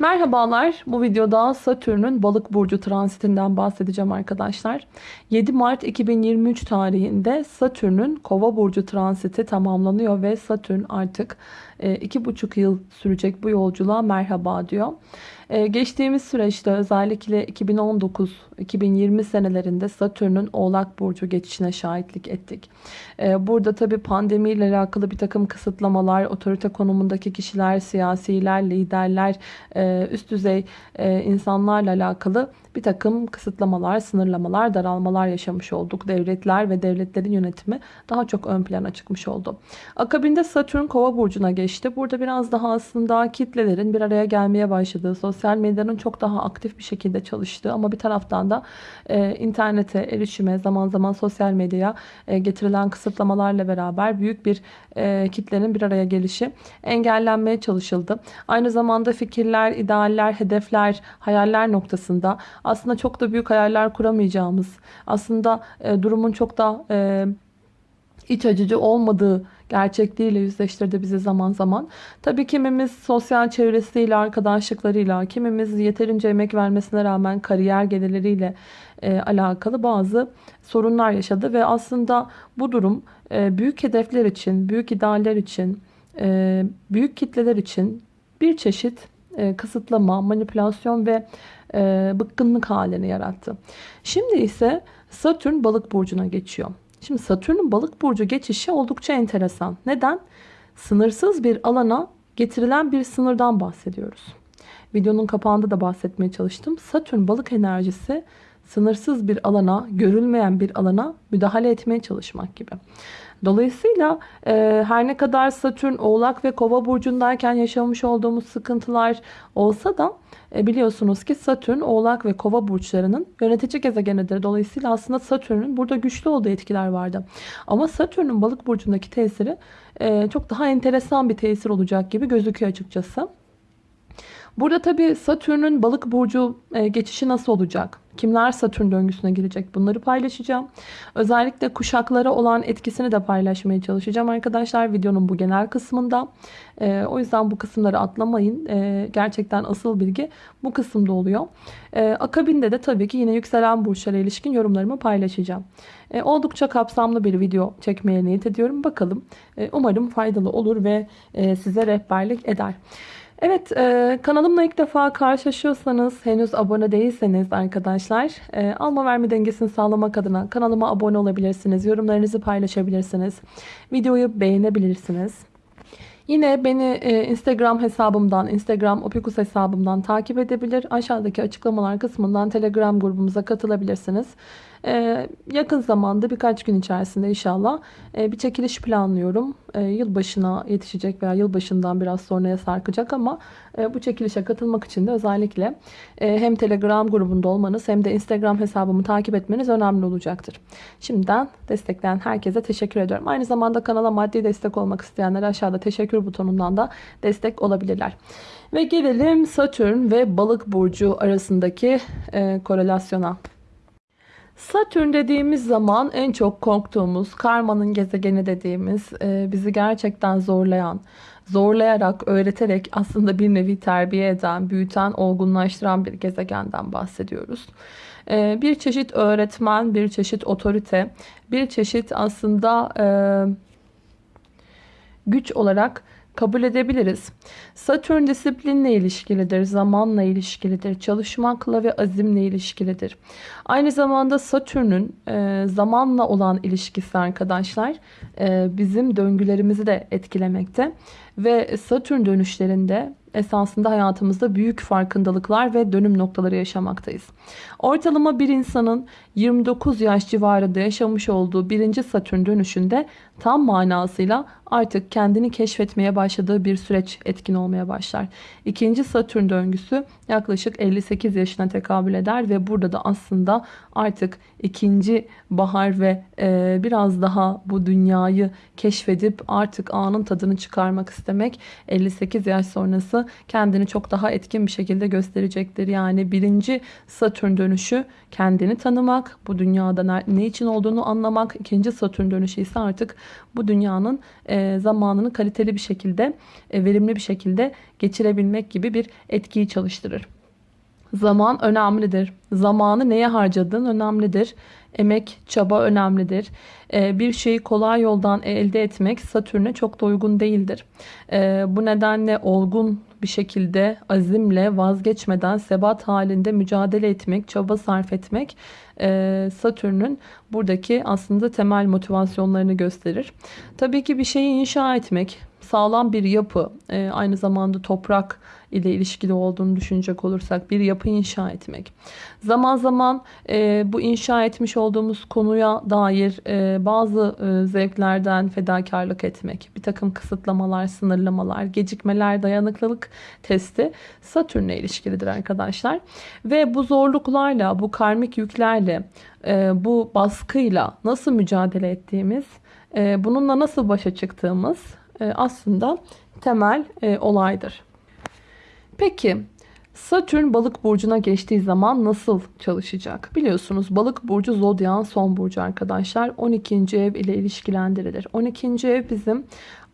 Merhabalar. Bu videoda Satürn'ün balık burcu transitinden bahsedeceğim arkadaşlar. 7 Mart 2023 tarihinde Satürn'ün kova burcu transiti tamamlanıyor ve Satürn artık 2,5 e, yıl sürecek bu yolculuğa merhaba diyor. E, geçtiğimiz süreçte özellikle 2019-2020 senelerinde Satürn'ün Oğlak Burcu geçişine şahitlik ettik. E, burada tabi pandemiyle alakalı bir takım kısıtlamalar, otorite konumundaki kişiler, siyasiler, liderler, üst düzey insanlarla alakalı bir takım kısıtlamalar, sınırlamalar, daralmalar yaşamış olduk. Devletler ve devletlerin yönetimi daha çok ön plana çıkmış oldu. Akabinde Satürn Kova burcuna geçti. Burada biraz daha aslında kitlelerin bir araya gelmeye başladığı, sosyal medyanın çok daha aktif bir şekilde çalıştığı ama bir taraftan da e, internete erişime, zaman zaman sosyal medyaya e, getirilen kısıtlamalarla beraber büyük bir e, kitlenin bir araya gelişi engellenmeye çalışıldı. Aynı zamanda fikirler, idealler, hedefler, hayaller noktasında aslında çok da büyük hayaller kuramayacağımız, aslında e, durumun çok da e, iç acıcı olmadığı gerçekliğiyle yüzleştirdi bizi zaman zaman. Tabii kimimiz sosyal çevresiyle, arkadaşlıklarıyla, kimimiz yeterince emek vermesine rağmen kariyer gelirleriyle e, alakalı bazı sorunlar yaşadı ve aslında bu durum e, büyük hedefler için, büyük idealler için, e, büyük kitleler için bir çeşit e, kısıtlama, manipülasyon ve e, bıkkınlık halini yarattı. Şimdi ise Satürn balık burcuna geçiyor. Şimdi Satürn'ün balık burcu geçişi oldukça enteresan. Neden? Sınırsız bir alana getirilen bir sınırdan bahsediyoruz. Videonun kapağında da bahsetmeye çalıştım. Satürn balık enerjisi sınırsız bir alana, görülmeyen bir alana müdahale etmeye çalışmak gibi. Dolayısıyla e, her ne kadar Satürn Oğlak ve Kova burcundayken yaşamış olduğumuz sıkıntılar olsa da e, biliyorsunuz ki Satürn Oğlak ve Kova burçlarının yönetici gezegenidir. Dolayısıyla aslında Satürn'ün burada güçlü olduğu etkiler vardı. Ama Satürn'ün balık burcundaki tesiri e, çok daha enteresan bir tesir olacak gibi gözüküyor açıkçası. Burada tabi Satürn'ün balık burcu e, geçişi nasıl olacak? Kimler Satürn döngüsüne girecek? Bunları paylaşacağım. Özellikle kuşaklara olan etkisini de paylaşmaya çalışacağım arkadaşlar videonun bu genel kısmında. E, o yüzden bu kısımları atlamayın. E, gerçekten asıl bilgi bu kısımda oluyor. akabinde de tabii ki yine yükselen burçlara ilişkin yorumlarımı paylaşacağım. oldukça kapsamlı bir video çekmeye niyet ediyorum. Bakalım. umarım faydalı olur ve size rehberlik eder. Evet e, kanalımla ilk defa karşılaşıyorsanız henüz abone değilseniz arkadaşlar e, alma verme dengesini sağlamak adına kanalıma abone olabilirsiniz. Yorumlarınızı paylaşabilirsiniz. Videoyu beğenebilirsiniz. Yine beni e, Instagram hesabımdan, Instagram Opikus hesabımdan takip edebilir. Aşağıdaki açıklamalar kısmından Telegram grubumuza katılabilirsiniz. Ee, yakın zamanda birkaç gün içerisinde inşallah e, bir çekiliş planlıyorum. E, yılbaşına yetişecek veya yılbaşından biraz sonraya sarkacak ama e, bu çekilişe katılmak için de özellikle e, hem Telegram grubunda olmanız hem de Instagram hesabımı takip etmeniz önemli olacaktır. Şimdiden destekleyen herkese teşekkür ediyorum. Aynı zamanda kanala maddi destek olmak isteyenler aşağıda teşekkür butonundan da destek olabilirler. Ve gelelim Satürn ve Balık burcu arasındaki e, korelasyona. Satürn dediğimiz zaman en çok korktuğumuz, karmanın gezegeni dediğimiz, e, bizi gerçekten zorlayan, zorlayarak, öğreterek aslında bir nevi terbiye eden, büyüten, olgunlaştıran bir gezegenden bahsediyoruz. E, bir çeşit öğretmen, bir çeşit otorite, bir çeşit aslında e, güç olarak kabul edebiliriz. Satürn disiplinle ilişkilidir, zamanla ilişkilidir, çalışmakla ve azimle ilişkilidir. Aynı zamanda Satürn'ün e, zamanla olan ilişkisi arkadaşlar e, bizim döngülerimizi de etkilemekte. Ve Satürn dönüşlerinde esasında hayatımızda büyük farkındalıklar ve dönüm noktaları yaşamaktayız. Ortalama bir insanın 29 yaş civarında yaşamış olduğu birinci Satürn dönüşünde tam manasıyla artık kendini keşfetmeye başladığı bir süreç etkin olmaya başlar. İkinci Satürn döngüsü yaklaşık 58 yaşına tekabül eder ve burada da aslında artık ikinci bahar ve e, biraz daha bu dünyayı keşfedip artık anın tadını çıkarmak isteyen demek. 58 yaş sonrası kendini çok daha etkin bir şekilde gösterecektir. Yani birinci Satürn dönüşü kendini tanımak, bu dünyada ne için olduğunu anlamak. İkinci Satürn dönüşü ise artık bu dünyanın e, zamanını kaliteli bir şekilde, e, verimli bir şekilde geçirebilmek gibi bir etkiyi çalıştırır. Zaman önemlidir. Zamanı neye harcadığın önemlidir. Emek, çaba önemlidir. Ee, bir şeyi kolay yoldan elde etmek Satürn'e çok da uygun değildir. Ee, bu nedenle olgun bir şekilde azimle vazgeçmeden sebat halinde mücadele etmek, çaba sarf etmek e, Satürn'ün buradaki aslında temel motivasyonlarını gösterir. Tabii ki bir şeyi inşa etmek, sağlam bir yapı, e, aynı zamanda toprak ile ilişkili olduğunu düşünecek olursak bir yapı inşa etmek. Zaman zaman e, bu inşa etmiş olduğumuz konuya dair e, bazı e, zevklerden fedakarlık etmek, bir takım kısıtlamalar, sınırlamalar, gecikmeler, dayanıklılık testi Satürn'le ilişkilidir arkadaşlar. Ve bu zorluklarla, bu karmik yüklerle, e, bu baskıyla nasıl mücadele ettiğimiz, e, bununla nasıl başa çıktığımız aslında temel e, olaydır. Peki Satürn balık burcuna geçtiği zaman nasıl çalışacak? Biliyorsunuz balık burcu zodyan son burcu arkadaşlar. 12. ev ile ilişkilendirilir. 12. ev bizim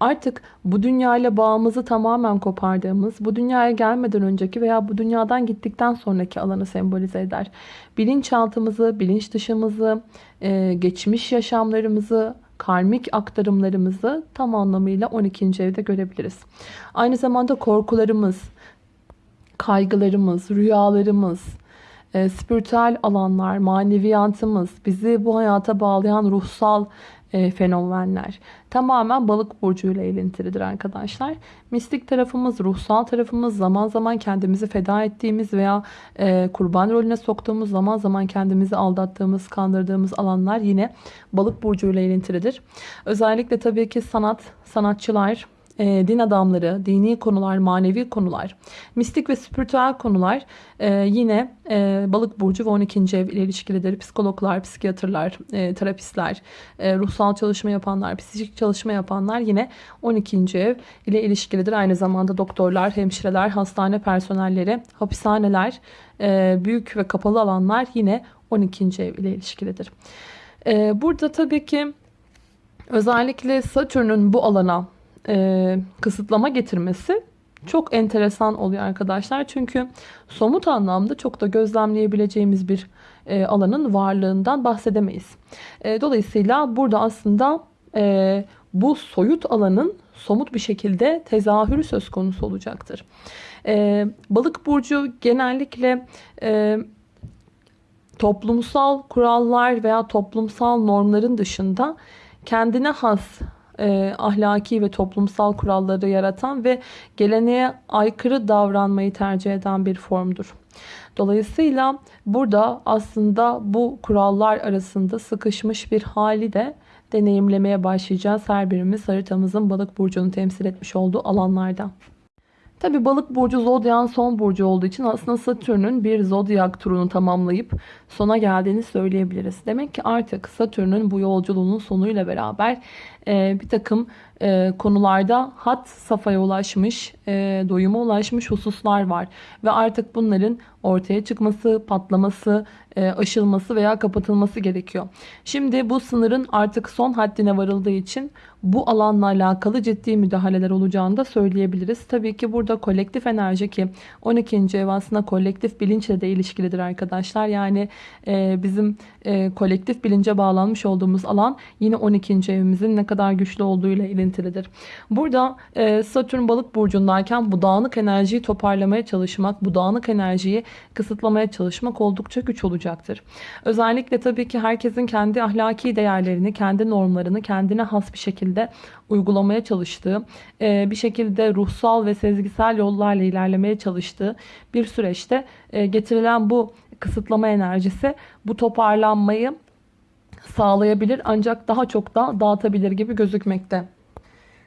artık bu dünya ile bağımızı tamamen kopardığımız, bu dünyaya gelmeden önceki veya bu dünyadan gittikten sonraki alanı sembolize eder. Bilinçaltımızı, bilinç dışımızı, e, geçmiş yaşamlarımızı, karmik aktarımlarımızı tam anlamıyla 12. evde görebiliriz. Aynı zamanda korkularımız, kaygılarımız, rüyalarımız, e, spiritüel alanlar, maneviyatımız, bizi bu hayata bağlayan ruhsal e, fenomenler tamamen balık burcu ile ilintilidir arkadaşlar. Mistik tarafımız, ruhsal tarafımız, zaman zaman kendimizi feda ettiğimiz veya e, kurban rolüne soktuğumuz, zaman zaman kendimizi aldattığımız, kandırdığımız alanlar yine balık burcu ile ilintilidir. Özellikle tabii ki sanat, sanatçılar, e, din adamları, dini konular, manevi konular, mistik ve spiritüel konular e, yine e, balık burcu ve 12. ev ile ilişkilidir. Psikologlar, psikiyatrlar, e, terapistler, e, ruhsal çalışma yapanlar, psikik çalışma yapanlar yine 12. ev ile ilişkilidir. Aynı zamanda doktorlar, hemşireler, hastane personelleri, hapishaneler, e, büyük ve kapalı alanlar yine 12. ev ile ilişkilidir. E, burada tabii ki özellikle Satürn'ün bu alana e, kısıtlama getirmesi çok enteresan oluyor arkadaşlar. Çünkü somut anlamda çok da gözlemleyebileceğimiz bir e, alanın varlığından bahsedemeyiz. E, dolayısıyla burada aslında e, bu soyut alanın somut bir şekilde tezahürü söz konusu olacaktır. E, balık burcu genellikle e, toplumsal kurallar veya toplumsal normların dışında kendine has e, ahlaki ve toplumsal kuralları yaratan ve geleneğe aykırı davranmayı tercih eden bir formdur. Dolayısıyla burada aslında bu kurallar arasında sıkışmış bir hali de deneyimlemeye başlayacağız her birimiz haritamızın balık burcunu temsil etmiş olduğu alanlarda. Tabi balık burcu zodyan son burcu olduğu için aslında Satürn'ün bir zodyak turunu tamamlayıp sona geldiğini söyleyebiliriz. Demek ki artık Satürn'ün bu yolculuğunun sonuyla beraber e, bir takım e, konularda hat safhaya ulaşmış, e, doyuma ulaşmış hususlar var. Ve artık bunların ortaya çıkması, patlaması, e, aşılması veya kapatılması gerekiyor. Şimdi bu sınırın artık son haddine varıldığı için bu alanla alakalı ciddi müdahaleler olacağını da söyleyebiliriz. Tabii ki burada kolektif enerji ki 12. ev aslında kolektif bilinçle de ilişkilidir arkadaşlar. Yani e, bizim e, kolektif bilince bağlanmış olduğumuz alan yine 12. evimizin ne kadar güçlü olduğuyla ilintilidir. Burada e, Satürn balık burcundayken bu dağınık enerjiyi toparlamaya çalışmak, bu dağınık enerjiyi kısıtlamaya çalışmak oldukça güç olacaktır. Özellikle tabii ki herkesin kendi ahlaki değerlerini, kendi normlarını kendine has bir şekilde uygulamaya çalıştığı, e, bir şekilde ruhsal ve sezgisel yollarla ilerlemeye çalıştığı bir süreçte e, getirilen bu kısıtlama enerjisi bu toparlanmayı sağlayabilir ancak daha çok da dağıtabilir gibi gözükmekte.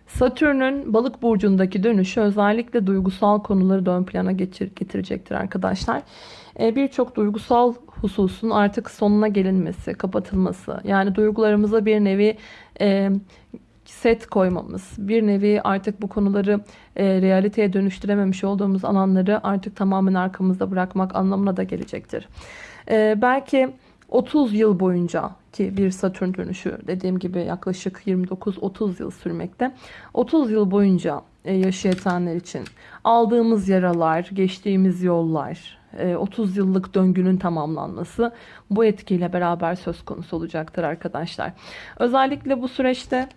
Satürn'ün balık burcundaki dönüşü özellikle duygusal konuları ön plana getirecektir arkadaşlar. Ee, birçok duygusal hususun artık sonuna gelinmesi, kapatılması. Yani duygularımıza bir nevi e, set koymamız, bir nevi artık bu konuları e, realiteye dönüştürememiş olduğumuz alanları artık tamamen arkamızda bırakmak anlamına da gelecektir. E, belki 30 yıl boyunca ki bir Satürn dönüşü dediğim gibi yaklaşık 29-30 yıl sürmekte. 30 yıl boyunca e, yaşayanlar için aldığımız yaralar, geçtiğimiz yollar, 30 e, yıllık döngünün tamamlanması bu etkiyle beraber söz konusu olacaktır arkadaşlar. Özellikle bu süreçte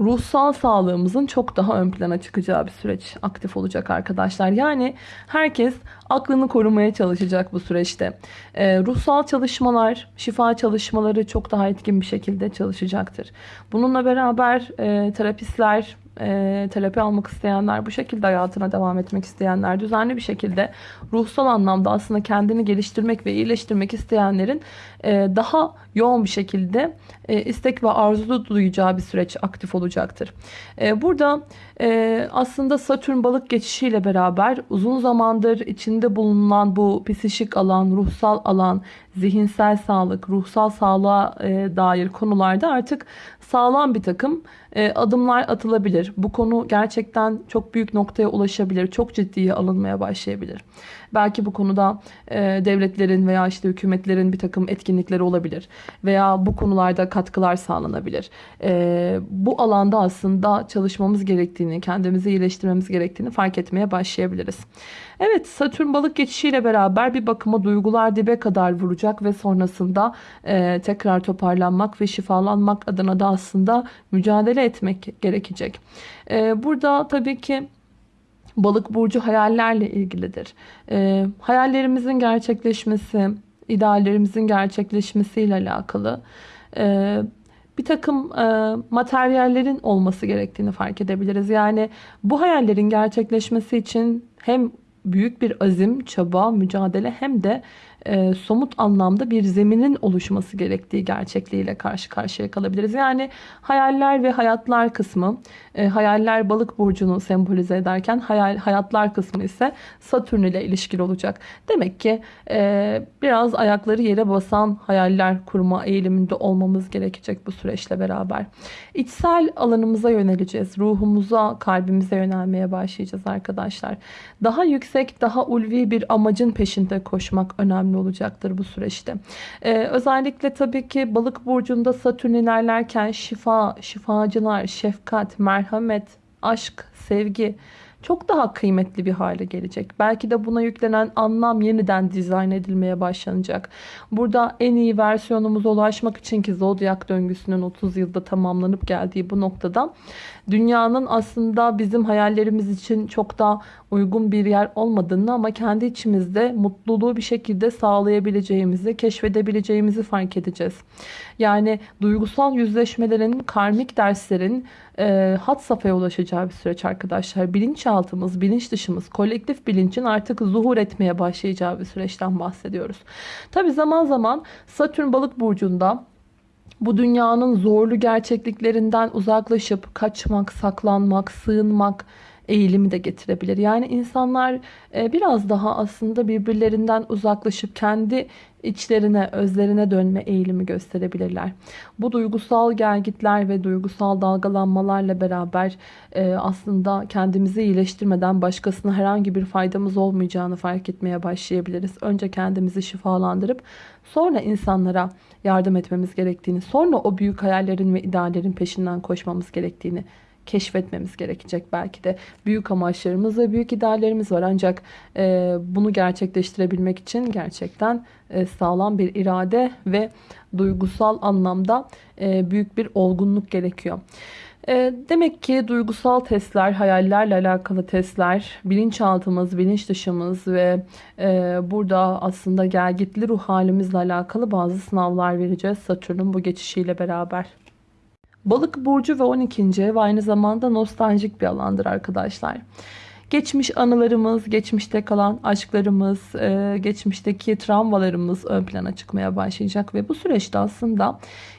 ruhsal sağlığımızın çok daha ön plana çıkacağı bir süreç aktif olacak arkadaşlar. Yani herkes aklını korumaya çalışacak bu süreçte. Ee, ruhsal çalışmalar, şifa çalışmaları çok daha etkin bir şekilde çalışacaktır. Bununla beraber e, terapistler, e, terapi almak isteyenler, bu şekilde hayatına devam etmek isteyenler, düzenli bir şekilde ruhsal anlamda aslında kendini geliştirmek ve iyileştirmek isteyenlerin e, daha yoğun bir şekilde e, istek ve arzu duyacağı bir süreç aktif olacaktır. E, burada e, aslında Satürn balık geçişiyle beraber uzun zamandır içinde bulunan bu psişik alan, ruhsal alan, zihinsel sağlık, ruhsal sağlığa e, dair konularda artık sağlam bir takım adımlar atılabilir. Bu konu gerçekten çok büyük noktaya ulaşabilir. Çok ciddiye alınmaya başlayabilir. Belki bu konuda e, devletlerin veya işte hükümetlerin bir takım etkinlikleri olabilir. Veya bu konularda katkılar sağlanabilir. E, bu alanda aslında çalışmamız gerektiğini, kendimizi iyileştirmemiz gerektiğini fark etmeye başlayabiliriz. Evet Satürn balık geçişiyle beraber bir bakıma duygular dibe kadar vuracak ve sonrasında e, tekrar toparlanmak ve şifalanmak adına da aslında mücadele etmek gerekecek. E, burada tabii ki Balık burcu hayallerle ilgilidir. E, hayallerimizin gerçekleşmesi, ideallerimizin gerçekleşmesiyle alakalı e, bir takım e, materyallerin olması gerektiğini fark edebiliriz. Yani bu hayallerin gerçekleşmesi için hem büyük bir azim, çaba, mücadele hem de e, somut anlamda bir zeminin oluşması gerektiği gerçekliğiyle karşı karşıya kalabiliriz. Yani hayaller ve hayatlar kısmı, e, hayaller balık burcunu sembolize ederken hayal, hayatlar kısmı ise Satürn ile ilişkili olacak. Demek ki e, biraz ayakları yere basan hayaller kurma eğiliminde olmamız gerekecek bu süreçle beraber. İçsel alanımıza yöneleceğiz. Ruhumuza, kalbimize yönelmeye başlayacağız arkadaşlar. Daha yüksek, daha ulvi bir amacın peşinde koşmak önemli olacaktır bu süreçte. Ee, özellikle tabii ki balık burcunda satürn ilerlerken şifa, şifacılar, şefkat, merhamet, aşk, sevgi çok daha kıymetli bir hale gelecek. Belki de buna yüklenen anlam yeniden dizayn edilmeye başlanacak. Burada en iyi versiyonumuza ulaşmak için ki zodyak döngüsünün 30 yılda tamamlanıp geldiği bu noktada dünyanın aslında bizim hayallerimiz için çok da uygun bir yer olmadığını ama kendi içimizde mutluluğu bir şekilde sağlayabileceğimizi, keşfedebileceğimizi fark edeceğiz. Yani duygusal yüzleşmelerin, karmik derslerin e, hat safhaya ulaşacağı bir süreç arkadaşlar. Bilinçaltımız, bilinç dışımız, kolektif bilincin artık zuhur etmeye başlayacağı bir süreçten bahsediyoruz. Tabi zaman zaman Satürn balık burcunda bu dünyanın zorlu gerçekliklerinden uzaklaşıp kaçmak, saklanmak, sığınmak, eğilimi de getirebilir. Yani insanlar e, biraz daha aslında birbirlerinden uzaklaşıp kendi içlerine, özlerine dönme eğilimi gösterebilirler. Bu duygusal gelgitler ve duygusal dalgalanmalarla beraber e, aslında kendimizi iyileştirmeden başkasına herhangi bir faydamız olmayacağını fark etmeye başlayabiliriz. Önce kendimizi şifalandırıp sonra insanlara yardım etmemiz gerektiğini, sonra o büyük hayallerin ve ideallerin peşinden koşmamız gerektiğini keşfetmemiz gerekecek belki de. Büyük amaçlarımız ve büyük ideallerimiz var ancak e, bunu gerçekleştirebilmek için gerçekten e, sağlam bir irade ve duygusal anlamda e, büyük bir olgunluk gerekiyor. E, demek ki duygusal testler, hayallerle alakalı testler, bilinçaltımız, bilinç dışımız ve e, burada aslında gelgitli ruh halimizle alakalı bazı sınavlar vereceğiz Satürn'ün bu geçişiyle beraber. Balık burcu ve 12. ev aynı zamanda nostaljik bir alandır arkadaşlar. Geçmiş anılarımız, geçmişte kalan aşklarımız, e, geçmişteki travmalarımız ön plana çıkmaya başlayacak ve bu süreçte aslında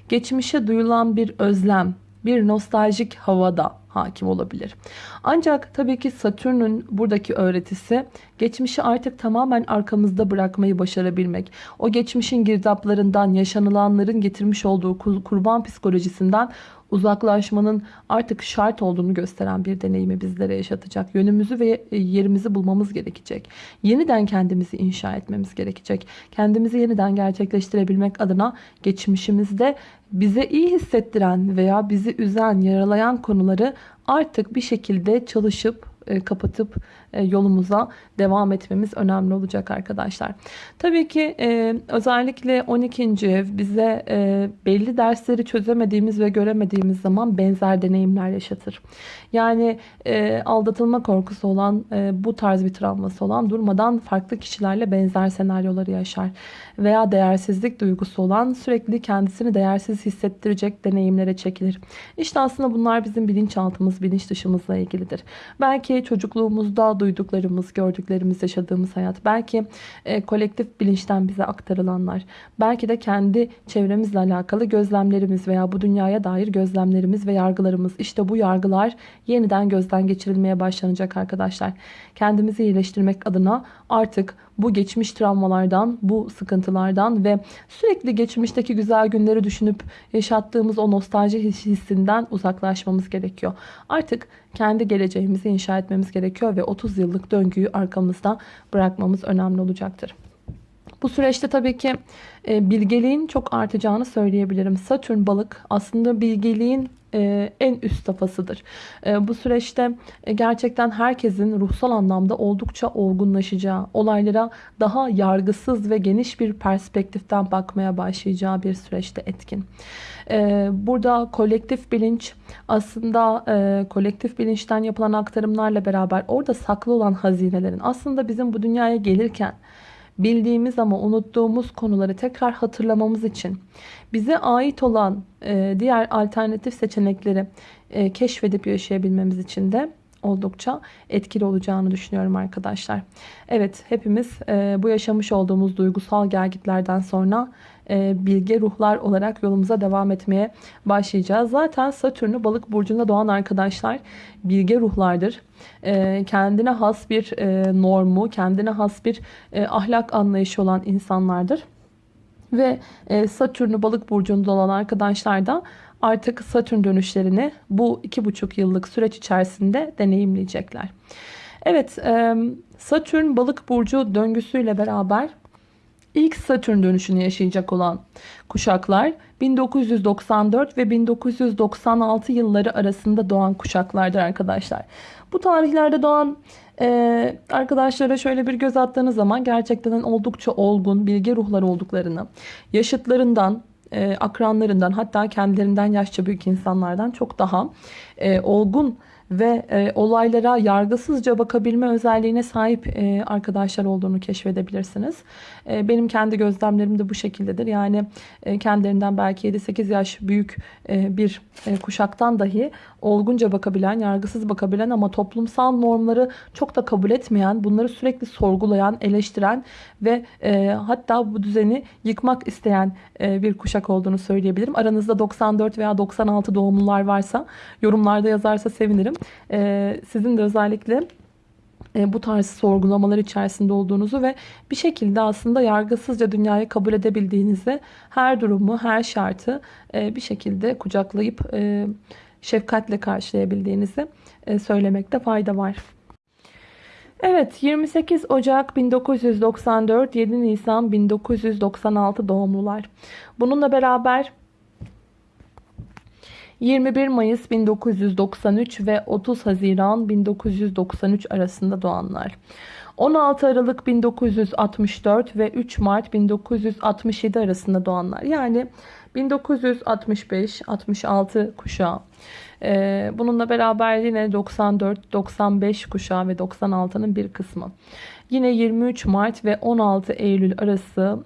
geçmişe duyulan bir özlem, bir nostaljik havada hakim olabilir. Ancak tabii ki Satürn'ün buradaki öğretisi geçmişi artık tamamen arkamızda bırakmayı başarabilmek. O geçmişin girdaplarından, yaşanılanların getirmiş olduğu kurban psikolojisinden uzaklaşmanın artık şart olduğunu gösteren bir deneyimi bizlere yaşatacak. Yönümüzü ve yerimizi bulmamız gerekecek. Yeniden kendimizi inşa etmemiz gerekecek. Kendimizi yeniden gerçekleştirebilmek adına geçmişimizde bize iyi hissettiren veya bizi üzen, yaralayan konuları artık bir şekilde çalışıp e, kapatıp yolumuza devam etmemiz önemli olacak arkadaşlar. Tabii ki e, özellikle 12. ev bize belli dersleri çözemediğimiz ve göremediğimiz zaman benzer deneyimler yaşatır. Yani aldatılma korkusu olan bu tarz bir travması olan durmadan farklı kişilerle benzer senaryoları yaşar. Veya değersizlik duygusu olan sürekli kendisini değersiz hissettirecek deneyimlere çekilir. İşte aslında bunlar bizim bilinçaltımız, bilinç dışımızla ilgilidir. Belki çocukluğumuzda duyduklarımız, gördüklerimiz, yaşadığımız hayat. Belki e, kolektif bilinçten bize aktarılanlar. Belki de kendi çevremizle alakalı gözlemlerimiz veya bu dünyaya dair gözlemlerimiz ve yargılarımız. İşte bu yargılar yeniden gözden geçirilmeye başlanacak arkadaşlar. Kendimizi iyileştirmek adına artık bu geçmiş travmalardan, bu sıkıntılardan ve sürekli geçmişteki güzel günleri düşünüp yaşattığımız o nostalji hissinden uzaklaşmamız gerekiyor. Artık kendi geleceğimizi inşa etmemiz gerekiyor ve 30 yıllık döngüyü arkamızda bırakmamız önemli olacaktır. Bu süreçte tabii ki e, bilgeliğin çok artacağını söyleyebilirim. Satürn balık aslında bilgeliğin en üst safhasıdır. E, bu süreçte gerçekten herkesin ruhsal anlamda oldukça olgunlaşacağı, olaylara daha yargısız ve geniş bir perspektiften bakmaya başlayacağı bir süreçte etkin. Burada kolektif bilinç aslında kolektif bilinçten yapılan aktarımlarla beraber orada saklı olan hazinelerin aslında bizim bu dünyaya gelirken bildiğimiz ama unuttuğumuz konuları tekrar hatırlamamız için bize ait olan e, diğer alternatif seçenekleri e, keşfedip yaşayabilmemiz için de oldukça etkili olacağını düşünüyorum arkadaşlar. Evet hepimiz e, bu yaşamış olduğumuz duygusal gelgitlerden sonra bilge ruhlar olarak yolumuza devam etmeye başlayacağız. Zaten Satürn'ü balık burcunda doğan arkadaşlar bilge ruhlardır. E, kendine has bir e, normu, kendine has bir e, ahlak anlayışı olan insanlardır. Ve e, Satürn'ü balık burcunda olan arkadaşlar da artık Satürn dönüşlerini bu iki buçuk yıllık süreç içerisinde deneyimleyecekler. Evet Satürn balık burcu döngüsüyle beraber ilk Satürn dönüşünü yaşayacak olan kuşaklar 1994 ve 1996 yılları arasında doğan kuşaklardır arkadaşlar. Bu tarihlerde doğan ee, arkadaşlara şöyle bir göz attığınız zaman gerçekten oldukça olgun, bilge ruhlar olduklarını, yaşıtlarından, e, akranlarından hatta kendilerinden yaşça büyük insanlardan çok daha e, olgun ve e, olaylara yargısızca bakabilme özelliğine sahip e, arkadaşlar olduğunu keşfedebilirsiniz. E, benim kendi gözlemlerim de bu şekildedir. Yani e, kendilerinden belki 7-8 yaş büyük e, bir e, kuşaktan dahi olgunca bakabilen, yargısız bakabilen ama toplumsal normları çok da kabul etmeyen, bunları sürekli sorgulayan, eleştiren ve e, hatta bu düzeni yıkmak isteyen e, bir kuşak olduğunu söyleyebilirim. Aranızda 94 veya 96 doğumlular varsa yorumlarda yazarsa sevinirim. E, sizin de özellikle e, bu tarz sorgulamalar içerisinde olduğunuzu ve bir şekilde aslında yargısızca dünyayı kabul edebildiğinizi, her durumu, her şartı e, bir şekilde kucaklayıp e, şefkatle karşılayabildiğinizi söylemekte fayda var. Evet 28 Ocak 1994 7 Nisan 1996 doğumlular. Bununla beraber 21 Mayıs 1993 ve 30 Haziran 1993 arasında doğanlar. 16 Aralık 1964 ve 3 Mart 1967 arasında doğanlar. Yani 1965-66 kuşağı. Ee, bununla beraber yine 94-95 kuşağı ve 96'nın bir kısmı. Yine 23 Mart ve 16 Eylül arası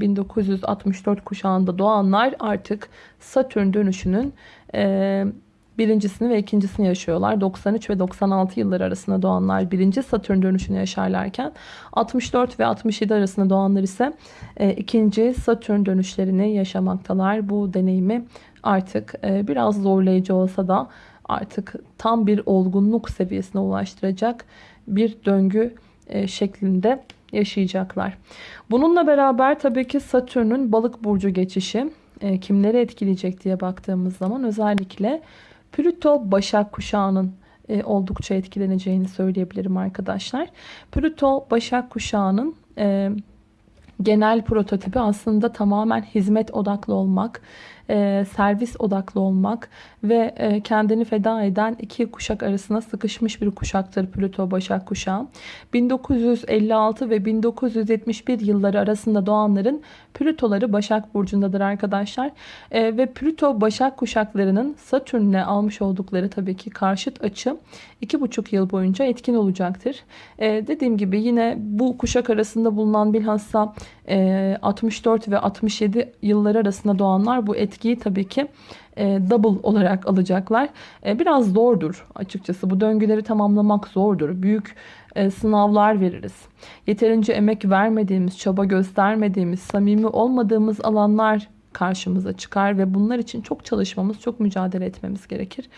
1964 e, kuşağında doğanlar artık Satürn dönüşünün e, birincisini ve ikincisini yaşıyorlar. 93 ve 96 yılları arasında doğanlar birinci Satürn dönüşünü yaşarlarken 64 ve 67 arasında doğanlar ise e, ikinci Satürn dönüşlerini yaşamaktalar. Bu deneyimi artık biraz zorlayıcı olsa da artık tam bir olgunluk seviyesine ulaştıracak bir döngü e, şeklinde yaşayacaklar. Bununla beraber tabii ki Satürn'ün balık burcu geçişi e, kimleri etkileyecek diye baktığımız zaman özellikle Plüto Başak kuşağının e, oldukça etkileneceğini söyleyebilirim arkadaşlar. Plüto Başak kuşağının e, genel prototipi aslında tamamen hizmet odaklı olmak, e, servis odaklı olmak ve e, kendini feda eden iki kuşak arasına sıkışmış bir kuşaktır Plüto Başak kuşağı. 1956 ve 1971 yılları arasında doğanların Plütoları Başak Burcu'ndadır arkadaşlar. E, ve Plüto Başak kuşaklarının Satürn'le almış oldukları tabii ki karşıt açı 2,5 yıl boyunca etkin olacaktır. E, dediğim gibi yine bu kuşak arasında bulunan bilhassa 64 ve 67 yılları arasında doğanlar bu etkiyi tabii ki e, double olarak alacaklar. E, biraz zordur açıkçası. Bu döngüleri tamamlamak zordur. Büyük e, sınavlar veririz. Yeterince emek vermediğimiz, çaba göstermediğimiz, samimi olmadığımız alanlar karşımıza çıkar ve bunlar için çok çalışmamız, çok mücadele etmemiz gerekir.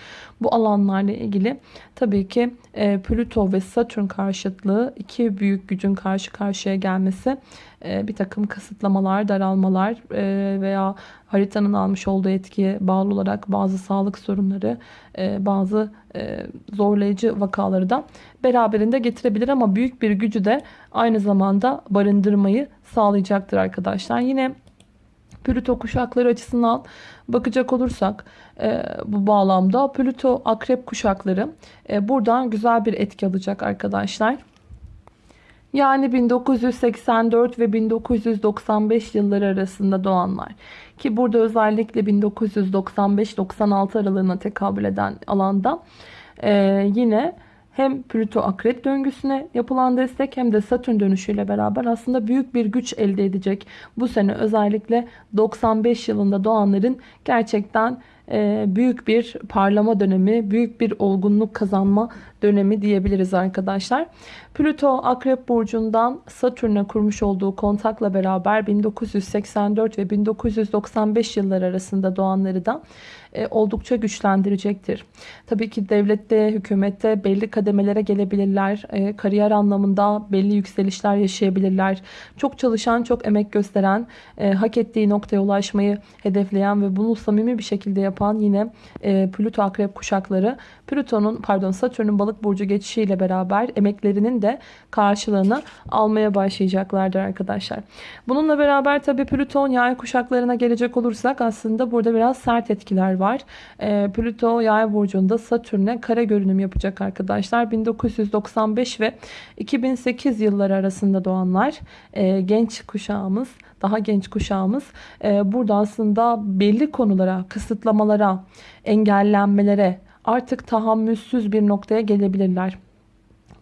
Bu alanlarla ilgili tabii ki Plüto ve Satürn karşıtlığı iki büyük gücün karşı karşıya gelmesi e, bir takım kısıtlamalar, daralmalar e, veya haritanın almış olduğu etkiye bağlı olarak bazı sağlık sorunları, e, bazı zorlayıcı vakaları da beraberinde getirebilir ama büyük bir gücü de aynı zamanda barındırmayı sağlayacaktır arkadaşlar. Yine Plüto kuşakları açısından bakacak olursak e, bu bağlamda Plüto akrep kuşakları e, buradan güzel bir etki alacak arkadaşlar. Yani 1984 ve 1995 yılları arasında doğanlar. Ki burada özellikle 1995-96 aralığına tekabül eden alanda e, yine hem Plüto akrep döngüsüne yapılan destek hem de Satürn dönüşüyle beraber aslında büyük bir güç elde edecek. Bu sene özellikle 95 yılında doğanların gerçekten büyük bir parlama dönemi, büyük bir olgunluk kazanma dönemi diyebiliriz arkadaşlar. Plüto Akrep Burcu'ndan Satürn'e kurmuş olduğu kontakla beraber 1984 ve 1995 yıllar arasında doğanları da e, oldukça güçlendirecektir. Tabii ki devlette, hükümette belli kademelere gelebilirler. E, kariyer anlamında belli yükselişler yaşayabilirler. Çok çalışan, çok emek gösteren, e, hak ettiği noktaya ulaşmayı hedefleyen ve bunu samimi bir şekilde yapan yine Plüto Akrep kuşakları Plüton'un pardon Satürn'ün balık burcu geçişiyle beraber emeklerinin de karşılığını almaya başlayacaklardır arkadaşlar. Bununla beraber tabii Plüton yay kuşaklarına gelecek olursak aslında burada biraz sert etkiler var. E, Plüto yay burcunda Satürn'e kare görünüm yapacak arkadaşlar. 1995 ve 2008 yılları arasında doğanlar e, genç kuşağımız daha genç kuşağımız e, burada aslında belli konulara, kısıtlamalara, engellenmelere, artık tahammülsüz bir noktaya gelebilirler.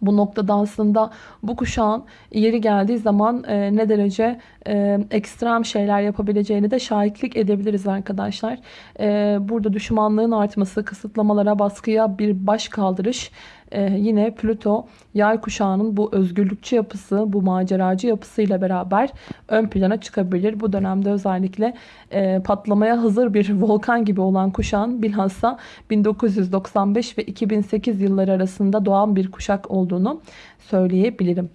Bu noktada aslında bu kuşağın yeri geldiği zaman e, ne derece e, ekstrem şeyler yapabileceğini de şahitlik edebiliriz arkadaşlar. E, burada düşmanlığın artması, kısıtlamalara, baskıya bir baş kaldırış e, yine Plüto yay kuşağının bu özgürlükçü yapısı, bu maceracı yapısıyla beraber ön plana çıkabilir. Bu dönemde özellikle e, patlamaya hazır bir volkan gibi olan kuşağın bilhassa 1995 ve 2008 yılları arasında doğan bir kuşak olduğunu söyleyebilirim.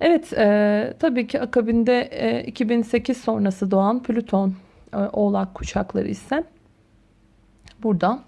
Evet e, tabii ki akabinde e, 2008 sonrası doğan Plüton e, oğlak kuşakları ise burada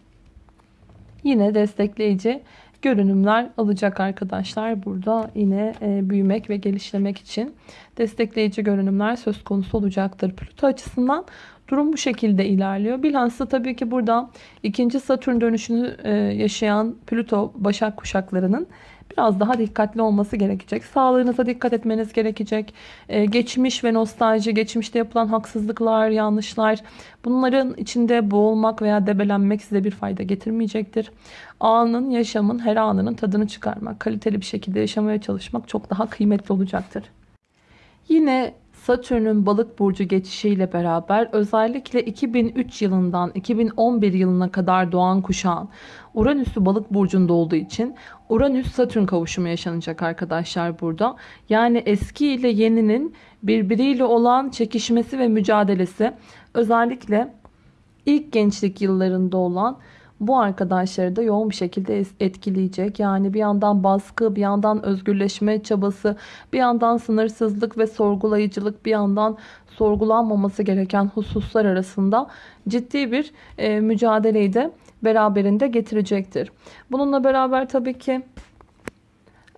yine destekleyici görünümler alacak arkadaşlar. Burada yine e, büyümek ve geliştirmek için destekleyici görünümler söz konusu olacaktır. Plüto açısından durum bu şekilde ilerliyor. Bilhassa tabii ki burada ikinci Satürn dönüşünü e, yaşayan Plüto Başak kuşaklarının biraz daha dikkatli olması gerekecek. Sağlığınıza dikkat etmeniz gerekecek. Ee, geçmiş ve nostalji, geçmişte yapılan haksızlıklar, yanlışlar bunların içinde boğulmak veya debelenmek size bir fayda getirmeyecektir. Anın, yaşamın, her anının tadını çıkarmak, kaliteli bir şekilde yaşamaya çalışmak çok daha kıymetli olacaktır. Yine Satürn'ün balık burcu geçişiyle beraber özellikle 2003 yılından 2011 yılına kadar doğan kuşağın Uranüs'ü balık burcunda olduğu için Uranüs-Satürn kavuşumu yaşanacak arkadaşlar burada. Yani eski ile yeninin birbiriyle olan çekişmesi ve mücadelesi özellikle ilk gençlik yıllarında olan bu arkadaşları da yoğun bir şekilde etkileyecek. Yani bir yandan baskı, bir yandan özgürleşme çabası, bir yandan sınırsızlık ve sorgulayıcılık, bir yandan sorgulanmaması gereken hususlar arasında ciddi bir e, mücadeleyi de beraberinde getirecektir. Bununla beraber tabii ki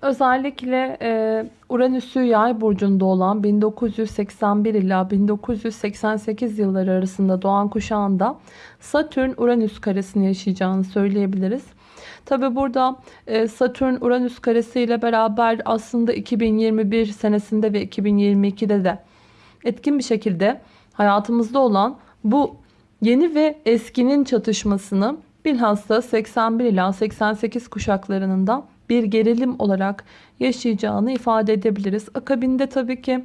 özellikle e, Uranüs'ü yay burcunda olan 1981 ila 1988 yılları arasında doğan kuşağında Satürn-Uranüs karesini yaşayacağını söyleyebiliriz. Tabi burada e, Satürn-Uranüs karesi ile beraber aslında 2021 senesinde ve 2022'de de etkin bir şekilde hayatımızda olan bu yeni ve eskinin çatışmasını bilhassa 81 ila 88 kuşaklarının da bir gerilim olarak yaşayacağını ifade edebiliriz. Akabinde tabii ki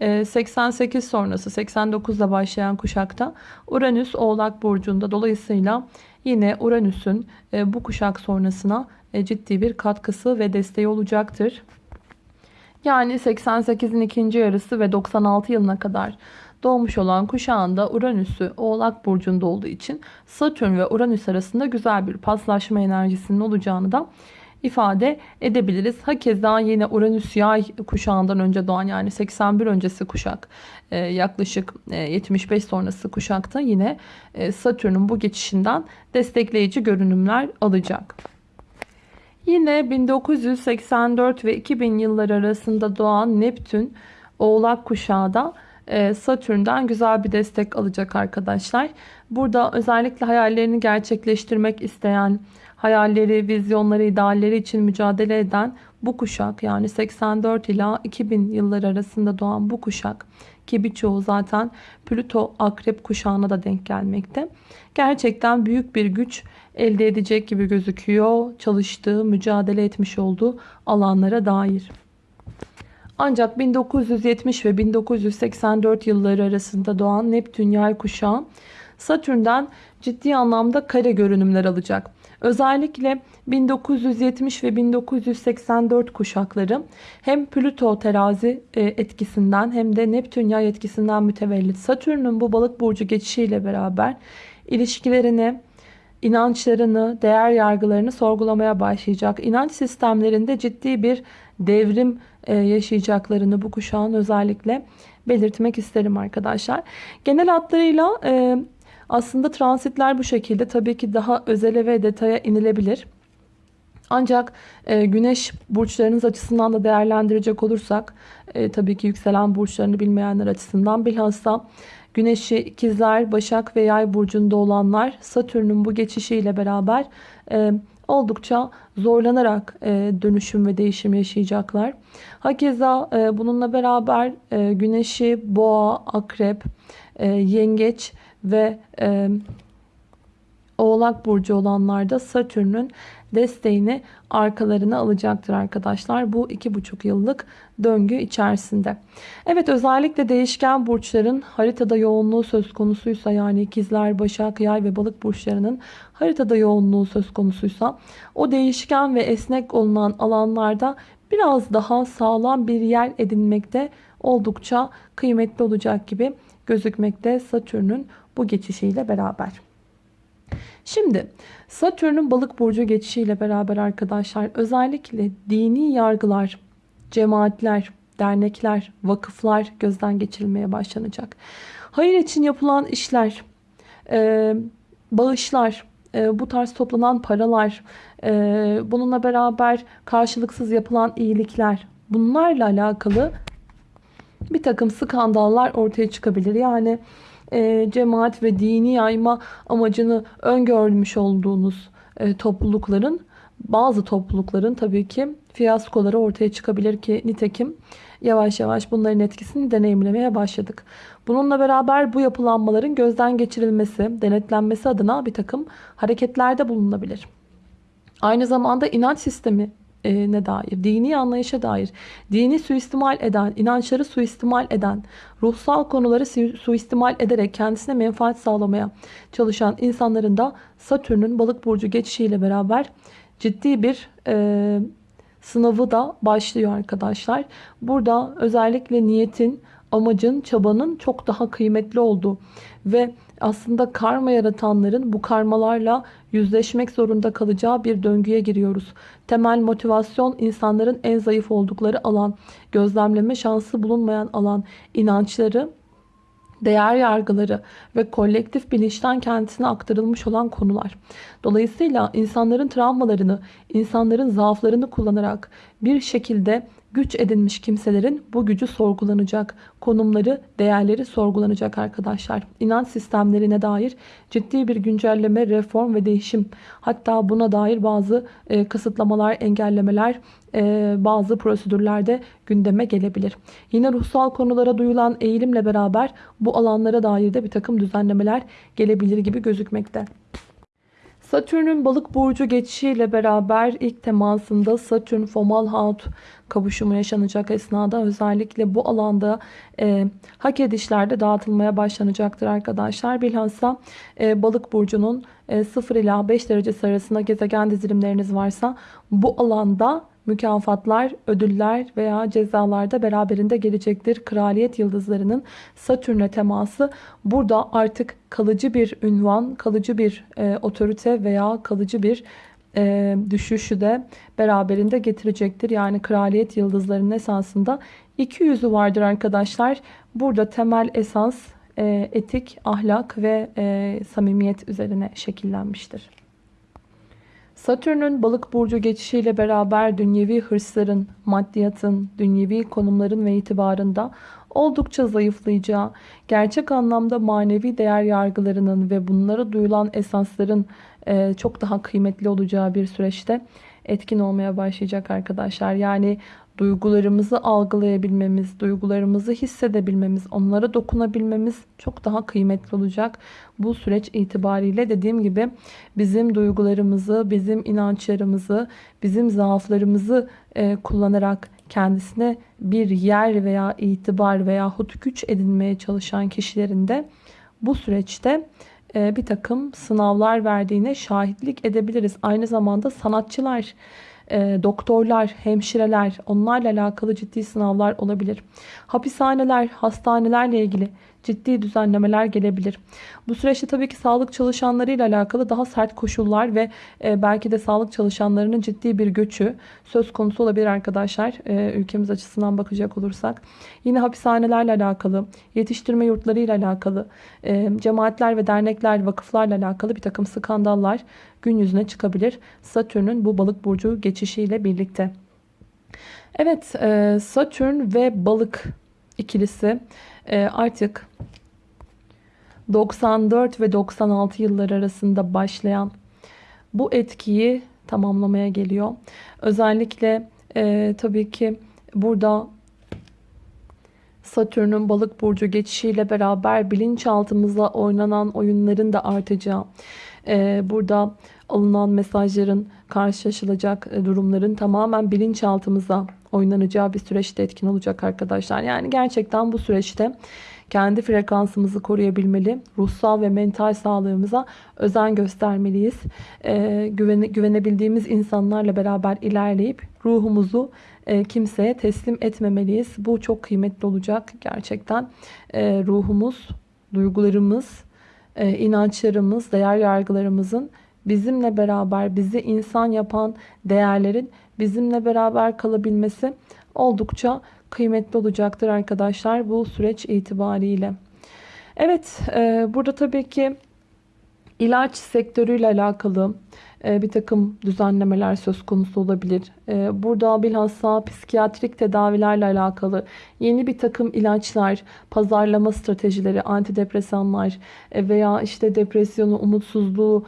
88 e, sonrası 89'da başlayan kuşakta Uranüs Oğlak Burcu'nda dolayısıyla yine Uranüs'ün e, bu kuşak sonrasına e, ciddi bir katkısı ve desteği olacaktır. Yani 88'in ikinci yarısı ve 96 yılına kadar doğmuş olan kuşağında Uranüs'ü Oğlak Burcu'nda olduğu için Satürn ve Uranüs arasında güzel bir paslaşma enerjisinin olacağını da ifade edebiliriz. Hakeza yine Uranüs yay kuşağından önce doğan yani 81 öncesi kuşak e, yaklaşık 75 e, sonrası kuşakta yine e, Satürn'ün bu geçişinden destekleyici görünümler alacak. Yine 1984 ve 2000 yılları arasında doğan Neptün Oğlak kuşağı da Satürn'den güzel bir destek alacak arkadaşlar. Burada özellikle hayallerini gerçekleştirmek isteyen hayalleri, vizyonları, idealleri için mücadele eden bu kuşak yani 84 ila 2000 yılları arasında doğan bu kuşak ki birçoğu zaten Plüto akrep kuşağına da denk gelmekte. Gerçekten büyük bir güç elde edecek gibi gözüküyor çalıştığı, mücadele etmiş olduğu alanlara dair. Ancak 1970 ve 1984 yılları arasında doğan Neptün yay kuşağı Satürn'den ciddi anlamda kare görünümler alacak. Özellikle 1970 ve 1984 kuşakları hem Plüto terazi e, etkisinden hem de Neptün yay etkisinden mütevellit Satürn'ün bu balık burcu geçişiyle beraber ilişkilerini, inançlarını, değer yargılarını sorgulamaya başlayacak. İnanç sistemlerinde ciddi bir devrim e, yaşayacaklarını bu kuşağın özellikle belirtmek isterim arkadaşlar. Genel hatlarıyla e, aslında transitler bu şekilde tabii ki daha özele ve detaya inilebilir. Ancak e, güneş burçlarınız açısından da değerlendirecek olursak e, tabii ki yükselen burçlarını bilmeyenler açısından bilhassa güneşi ikizler, başak ve yay burcunda olanlar Satürn'ün bu geçişiyle beraber e, oldukça zorlanarak e, dönüşüm ve değişim yaşayacaklar. Hakeza e, bununla beraber e, güneşi boğa, akrep, e, yengeç ve e, Oğlak Burcu olanlar da Satürn'ün desteğini arkalarına alacaktır arkadaşlar. Bu iki buçuk yıllık döngü içerisinde. Evet özellikle değişken burçların haritada yoğunluğu söz konusuysa yani ikizler, başak, yay ve balık burçlarının haritada yoğunluğu söz konusuysa o değişken ve esnek olunan alanlarda biraz daha sağlam bir yer edinmekte oldukça kıymetli olacak gibi gözükmekte Satürn'ün bu geçişiyle beraber. Şimdi Satürn'ün balık burcu geçişiyle beraber arkadaşlar özellikle dini yargılar, cemaatler, dernekler, vakıflar gözden geçirilmeye başlanacak. Hayır için yapılan işler, e, bağışlar, e, bu tarz toplanan paralar, e, bununla beraber karşılıksız yapılan iyilikler bunlarla alakalı bir takım skandallar ortaya çıkabilir. Yani e, cemaat ve dini yayma amacını öngörmüş olduğunuz e, toplulukların bazı toplulukların tabii ki fiyaskoları ortaya çıkabilir ki nitekim yavaş yavaş bunların etkisini deneyimlemeye başladık. Bununla beraber bu yapılanmaların gözden geçirilmesi, denetlenmesi adına bir takım hareketlerde bulunabilir. Aynı zamanda inanç sistemi ne dair, dini anlayışa dair, dini suistimal eden, inançları suistimal eden, ruhsal konuları suistimal ederek kendisine menfaat sağlamaya çalışan insanların da Satürn'ün balık burcu geçişiyle beraber ciddi bir e, sınavı da başlıyor arkadaşlar. Burada özellikle niyetin, amacın, çabanın çok daha kıymetli olduğu ve aslında karma yaratanların bu karmalarla yüzleşmek zorunda kalacağı bir döngüye giriyoruz. Temel motivasyon insanların en zayıf oldukları alan, gözlemleme şansı bulunmayan alan, inançları, değer yargıları ve kolektif bilinçten kendisine aktarılmış olan konular. Dolayısıyla insanların travmalarını, insanların zaaflarını kullanarak bir şekilde güç edinmiş kimselerin bu gücü sorgulanacak, konumları, değerleri sorgulanacak arkadaşlar. İnanç sistemlerine dair ciddi bir güncelleme, reform ve değişim hatta buna dair bazı e, kısıtlamalar, engellemeler, e, bazı prosedürlerde gündeme gelebilir. Yine ruhsal konulara duyulan eğilimle beraber bu alanlara dair de bir takım düzenlemeler gelebilir gibi gözükmekte. Satürn'ün balık burcu geçişiyle beraber ilk temasında Satürn Fomalhaut kavuşumu yaşanacak esnada özellikle bu alanda e, hak edişlerde dağıtılmaya başlanacaktır arkadaşlar. Bilhassa e, balık burcunun e, 0 ila 5 derecesi arasında gezegen dizilimleriniz varsa bu alanda mükafatlar, ödüller veya cezalarda beraberinde gelecektir. Kraliyet yıldızlarının Satürn'e teması burada artık kalıcı bir ünvan, kalıcı bir e, otorite veya kalıcı bir e, düşüşü de beraberinde getirecektir. Yani kraliyet yıldızlarının esasında iki yüzü vardır arkadaşlar. Burada temel esas e, etik, ahlak ve e, samimiyet üzerine şekillenmiştir. Satürn'ün balık burcu geçişiyle beraber dünyevi hırsların, maddiyatın, dünyevi konumların ve itibarında oldukça zayıflayacağı, gerçek anlamda manevi değer yargılarının ve bunlara duyulan esasların e, çok daha kıymetli olacağı bir süreçte etkin olmaya başlayacak arkadaşlar. Yani duygularımızı algılayabilmemiz, duygularımızı hissedebilmemiz, onlara dokunabilmemiz çok daha kıymetli olacak. Bu süreç itibariyle dediğim gibi bizim duygularımızı, bizim inançlarımızı, bizim zaaflarımızı e, kullanarak kendisine bir yer veya itibar veya güç edinmeye çalışan kişilerin de bu süreçte e, bir takım sınavlar verdiğine şahitlik edebiliriz. Aynı zamanda sanatçılar, e, doktorlar, hemşireler onlarla alakalı ciddi sınavlar olabilir. Hapishaneler, hastanelerle ilgili ciddi düzenlemeler gelebilir. Bu süreçte tabii ki sağlık çalışanlarıyla alakalı daha sert koşullar ve e, belki de sağlık çalışanlarının ciddi bir göçü söz konusu olabilir arkadaşlar. E, ülkemiz açısından bakacak olursak. Yine hapishanelerle alakalı, yetiştirme yurtlarıyla alakalı, e, cemaatler ve dernekler, vakıflarla alakalı bir takım skandallar gün yüzüne çıkabilir. Satürn'ün bu balık burcu geçişiyle birlikte. Evet Satürn ve balık ikilisi artık 94 ve 96 yıllar arasında başlayan bu etkiyi tamamlamaya geliyor. Özellikle e, tabii ki burada Satürn'ün balık burcu geçişiyle beraber bilinçaltımıza oynanan oyunların da artacağı, e, burada alınan mesajların karşılaşılacak durumların tamamen bilinçaltımıza oynanacağı bir süreçte etkin olacak arkadaşlar. Yani gerçekten bu süreçte kendi frekansımızı koruyabilmeli. Ruhsal ve mental sağlığımıza özen göstermeliyiz. Ee, güvene, güvenebildiğimiz insanlarla beraber ilerleyip ruhumuzu e, kimseye teslim etmemeliyiz. Bu çok kıymetli olacak gerçekten. E, ruhumuz, duygularımız, e, inançlarımız, değer yargılarımızın bizimle beraber bizi insan yapan değerlerin bizimle beraber kalabilmesi oldukça kıymetli olacaktır arkadaşlar bu süreç itibariyle. Evet e, burada tabii ki ilaç sektörüyle alakalı bir takım düzenlemeler söz konusu olabilir. E, burada bilhassa psikiyatrik tedavilerle alakalı yeni bir takım ilaçlar, pazarlama stratejileri, antidepresanlar e, veya işte depresyonu, umutsuzluğu,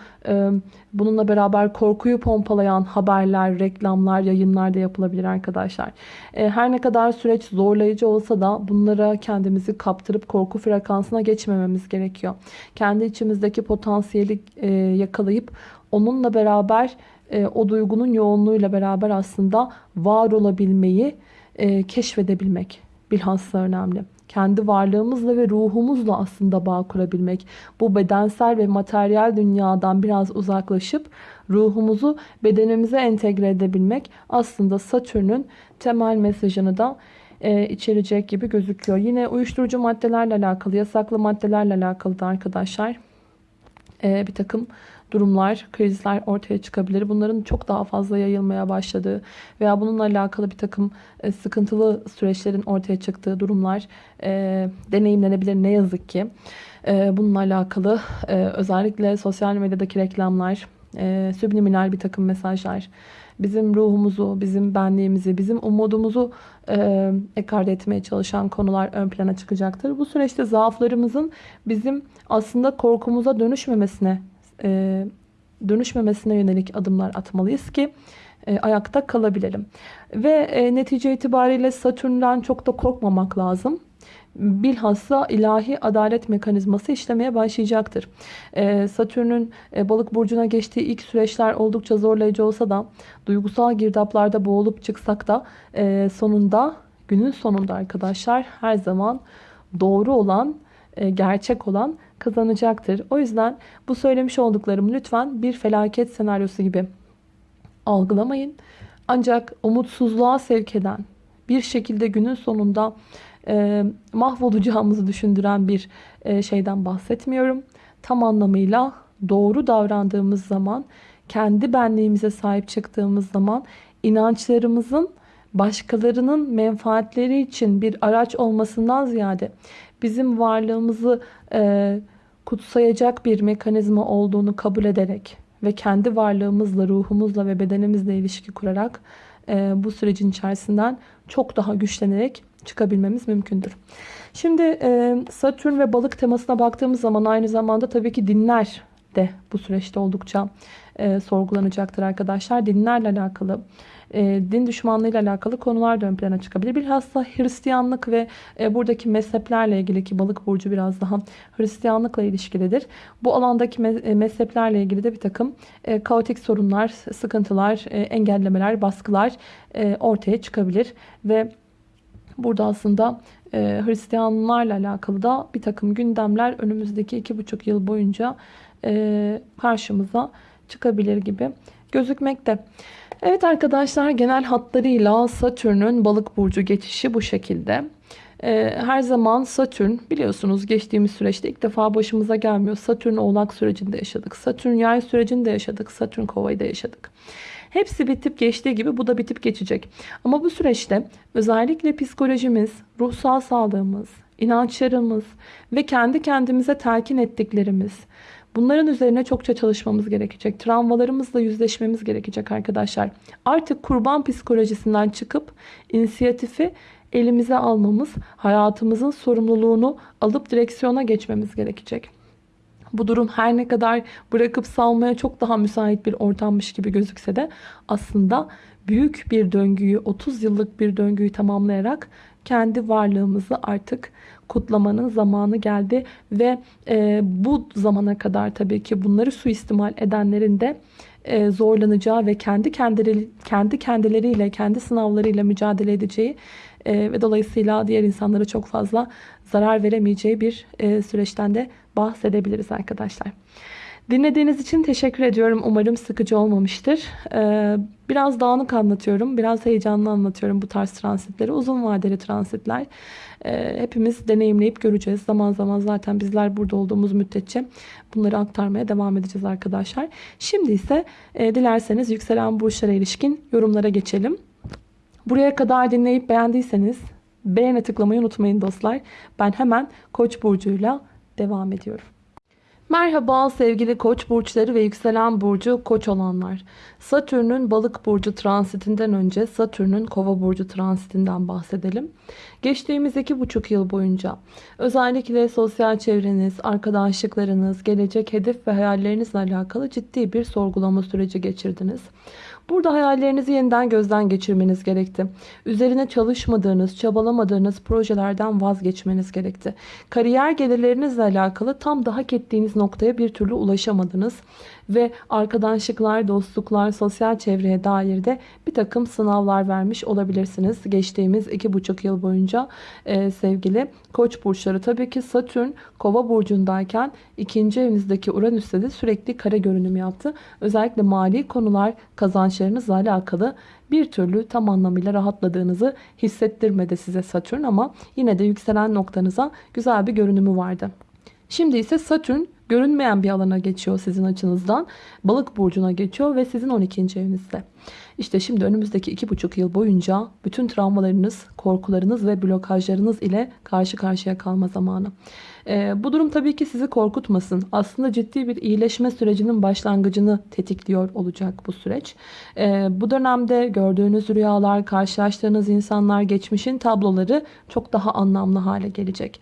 bununla beraber korkuyu pompalayan haberler, reklamlar, yayınlar da yapılabilir arkadaşlar. Her ne kadar süreç zorlayıcı olsa da bunlara kendimizi kaptırıp korku frekansına geçmememiz gerekiyor. Kendi içimizdeki potansiyeli yakalayıp onunla beraber e, o duygunun yoğunluğuyla beraber aslında var olabilmeyi e, keşfedebilmek. bilhassa önemli. Kendi varlığımızla ve ruhumuzla aslında bağ kurabilmek. Bu bedensel ve materyal dünyadan biraz uzaklaşıp ruhumuzu bedenimize entegre edebilmek aslında Satürn'ün temel mesajını da e, içerecek gibi gözüküyor. Yine uyuşturucu maddelerle alakalı, yasaklı maddelerle alakalı da arkadaşlar e, bir takım durumlar, krizler ortaya çıkabilir. Bunların çok daha fazla yayılmaya başladığı veya bununla alakalı bir takım e, sıkıntılı süreçlerin ortaya çıktığı durumlar e, deneyimlenebilir ne yazık ki. E, bununla alakalı e, özellikle sosyal medyadaki reklamlar, e, subliminal bir takım mesajlar, bizim ruhumuzu, bizim benliğimizi, bizim umudumuzu e, ekarte etmeye çalışan konular ön plana çıkacaktır. Bu süreçte zaaflarımızın bizim aslında korkumuza dönüşmemesine e, dönüşmemesine yönelik adımlar atmalıyız ki e, ayakta kalabilelim. Ve e, netice itibariyle Satürn'den çok da korkmamak lazım. Bilhassa ilahi adalet mekanizması işlemeye başlayacaktır. E, Satürn'ün e, balık burcuna geçtiği ilk süreçler oldukça zorlayıcı olsa da duygusal girdaplarda boğulup çıksak da e, sonunda günün sonunda arkadaşlar her zaman doğru olan e, gerçek olan kazanacaktır. O yüzden bu söylemiş olduklarımı lütfen bir felaket senaryosu gibi algılamayın. Ancak umutsuzluğa sevk eden bir şekilde günün sonunda e, mahvolacağımızı düşündüren bir e, şeyden bahsetmiyorum. Tam anlamıyla doğru davrandığımız zaman, kendi benliğimize sahip çıktığımız zaman inançlarımızın başkalarının menfaatleri için bir araç olmasından ziyade bizim varlığımızı e, kutsayacak bir mekanizma olduğunu kabul ederek ve kendi varlığımızla, ruhumuzla ve bedenimizle ilişki kurarak e, bu sürecin içerisinden çok daha güçlenerek çıkabilmemiz mümkündür. Şimdi e, Satürn ve balık temasına baktığımız zaman aynı zamanda tabii ki dinler de bu süreçte oldukça e, sorgulanacaktır arkadaşlar. Dinlerle alakalı e, din düşmanlığıyla alakalı konular da ön plana çıkabilir. Bilhassa Hristiyanlık ve e, buradaki mezheplerle ilgili ki balık burcu biraz daha Hristiyanlıkla ilişkilidir. Bu alandaki e, mezheplerle ilgili de bir takım e, kaotik sorunlar, sıkıntılar, e, engellemeler, baskılar e, ortaya çıkabilir. Ve burada aslında e, Hristiyanlarla alakalı da bir takım gündemler önümüzdeki iki buçuk yıl boyunca e, karşımıza çıkabilir gibi gözükmekte. Evet arkadaşlar genel hatlarıyla Satürn'ün balık burcu geçişi bu şekilde. Ee, her zaman Satürn biliyorsunuz geçtiğimiz süreçte ilk defa başımıza gelmiyor. Satürn oğlak sürecinde yaşadık. Satürn yay sürecinde yaşadık. Satürn kovayı da yaşadık. Hepsi bitip geçtiği gibi bu da bitip geçecek. Ama bu süreçte özellikle psikolojimiz, ruhsal sağlığımız, inançlarımız ve kendi kendimize telkin ettiklerimiz, Bunların üzerine çokça çalışmamız gerekecek. Travmalarımızla yüzleşmemiz gerekecek arkadaşlar. Artık kurban psikolojisinden çıkıp inisiyatifi elimize almamız, hayatımızın sorumluluğunu alıp direksiyona geçmemiz gerekecek. Bu durum her ne kadar bırakıp salmaya çok daha müsait bir ortammış gibi gözükse de aslında büyük bir döngüyü, 30 yıllık bir döngüyü tamamlayarak kendi varlığımızı artık kutlamanın zamanı geldi ve e, bu zamana kadar tabii ki bunları suistimal edenlerin de e, zorlanacağı ve kendi kendileri kendi kendileriyle kendi sınavlarıyla mücadele edeceği e, ve dolayısıyla diğer insanlara çok fazla zarar veremeyeceği bir e, süreçten de bahsedebiliriz arkadaşlar. Dinlediğiniz için teşekkür ediyorum. Umarım sıkıcı olmamıştır. Ee, biraz dağınık anlatıyorum. Biraz heyecanlı anlatıyorum bu tarz transitleri. Uzun vadeli transitler. Ee, hepimiz deneyimleyip göreceğiz. Zaman zaman zaten bizler burada olduğumuz müddetçe bunları aktarmaya devam edeceğiz arkadaşlar. Şimdi ise e, dilerseniz yükselen burçlara ilişkin yorumlara geçelim. Buraya kadar dinleyip beğendiyseniz beğene tıklamayı unutmayın dostlar. Ben hemen Koç burcuyla devam ediyorum. Merhaba sevgili koç burçları ve yükselen burcu koç olanlar. Satürn'ün balık burcu transitinden önce Satürn'ün kova burcu transitinden bahsedelim. Geçtiğimiz iki buçuk yıl boyunca özellikle sosyal çevreniz, arkadaşlıklarınız, gelecek hedef ve hayallerinizle alakalı ciddi bir sorgulama süreci geçirdiniz. Burada hayallerinizi yeniden gözden geçirmeniz gerekti. Üzerine çalışmadığınız, çabalamadığınız projelerden vazgeçmeniz gerekti. Kariyer gelirlerinizle alakalı tam da hak ettiğiniz noktaya bir türlü ulaşamadınız. Ve arkadaşlıklar, dostluklar, sosyal çevreye dair de bir takım sınavlar vermiş olabilirsiniz. Geçtiğimiz iki buçuk yıl boyunca e, sevgili koç burçları. Tabii ki Satürn kova burcundayken ikinci evinizdeki Uranüs'te de sürekli kare görünüm yaptı. Özellikle mali konular kazançlarınızla alakalı bir türlü tam anlamıyla rahatladığınızı hissettirmedi size Satürn ama yine de yükselen noktanıza güzel bir görünümü vardı. Şimdi ise Satürn görünmeyen bir alana geçiyor sizin açınızdan. Balık burcuna geçiyor ve sizin 12. evinizde. İşte şimdi önümüzdeki 2,5 yıl boyunca bütün travmalarınız, korkularınız ve blokajlarınız ile karşı karşıya kalma zamanı. Ee, bu durum tabii ki sizi korkutmasın. Aslında ciddi bir iyileşme sürecinin başlangıcını tetikliyor olacak bu süreç. Ee, bu dönemde gördüğünüz rüyalar, karşılaştığınız insanlar, geçmişin tabloları çok daha anlamlı hale gelecek.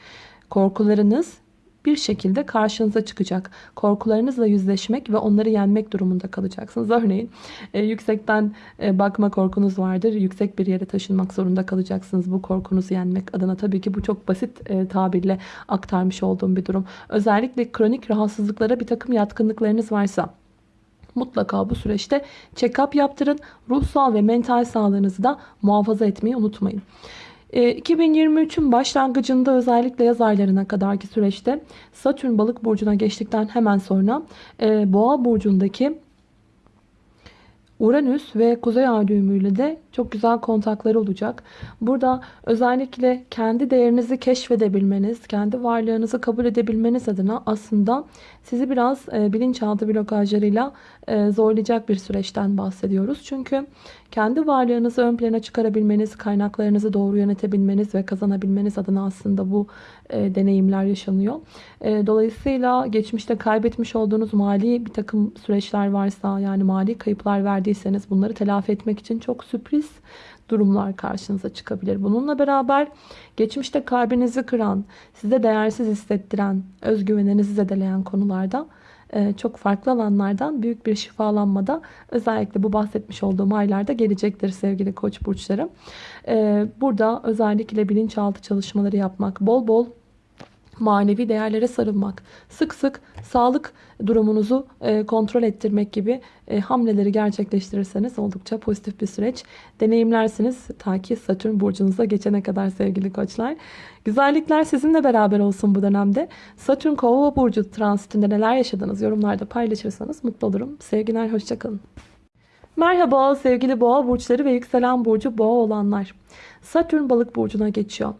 Korkularınız bir şekilde karşınıza çıkacak. Korkularınızla yüzleşmek ve onları yenmek durumunda kalacaksınız. Örneğin e, yüksekten e, bakma korkunuz vardır. Yüksek bir yere taşınmak zorunda kalacaksınız bu korkunuzu yenmek adına. Tabii ki bu çok basit e, tabirle aktarmış olduğum bir durum. Özellikle kronik rahatsızlıklara bir takım yatkınlıklarınız varsa mutlaka bu süreçte check-up yaptırın. Ruhsal ve mental sağlığınızı da muhafaza etmeyi unutmayın. 2023'ün e, başlangıcında özellikle yaz aylarına kadarki süreçte Satürn balık burcuna geçtikten hemen sonra e, boğa burcundaki Uranüs ve Kuzey Ay düğümüyle de çok güzel kontakları olacak. Burada özellikle kendi değerinizi keşfedebilmeniz, kendi varlığınızı kabul edebilmeniz adına aslında sizi biraz e, bilinçaltı blokajlarıyla e, zorlayacak bir süreçten bahsediyoruz. Çünkü kendi varlığınızı ön plana çıkarabilmeniz, kaynaklarınızı doğru yönetebilmeniz ve kazanabilmeniz adına aslında bu e, deneyimler yaşanıyor. E, dolayısıyla geçmişte kaybetmiş olduğunuz mali bir takım süreçler varsa yani mali kayıplar verdiyseniz bunları telafi etmek için çok sürpriz durumlar karşınıza çıkabilir. Bununla beraber geçmişte kalbinizi kıran, size değersiz hissettiren, özgüveninizi zedeleyen konularda çok farklı alanlardan büyük bir şifalanmada özellikle bu bahsetmiş olduğum aylarda gelecektir sevgili koç burçları. E, burada özellikle bilinçaltı çalışmaları yapmak, bol bol manevi değerlere sarılmak, sık sık sağlık durumunuzu e, kontrol ettirmek gibi e, hamleleri gerçekleştirirseniz oldukça pozitif bir süreç deneyimlersiniz. Ta ki Satürn burcunuza geçene kadar sevgili koçlar. Güzellikler sizinle beraber olsun bu dönemde. Satürn kova burcu transitinde neler yaşadınız yorumlarda paylaşırsanız mutlu olurum. Sevgiler hoşçakalın. Merhaba sevgili boğa burçları ve yükselen burcu boğa olanlar. Satürn balık burcuna geçiyor.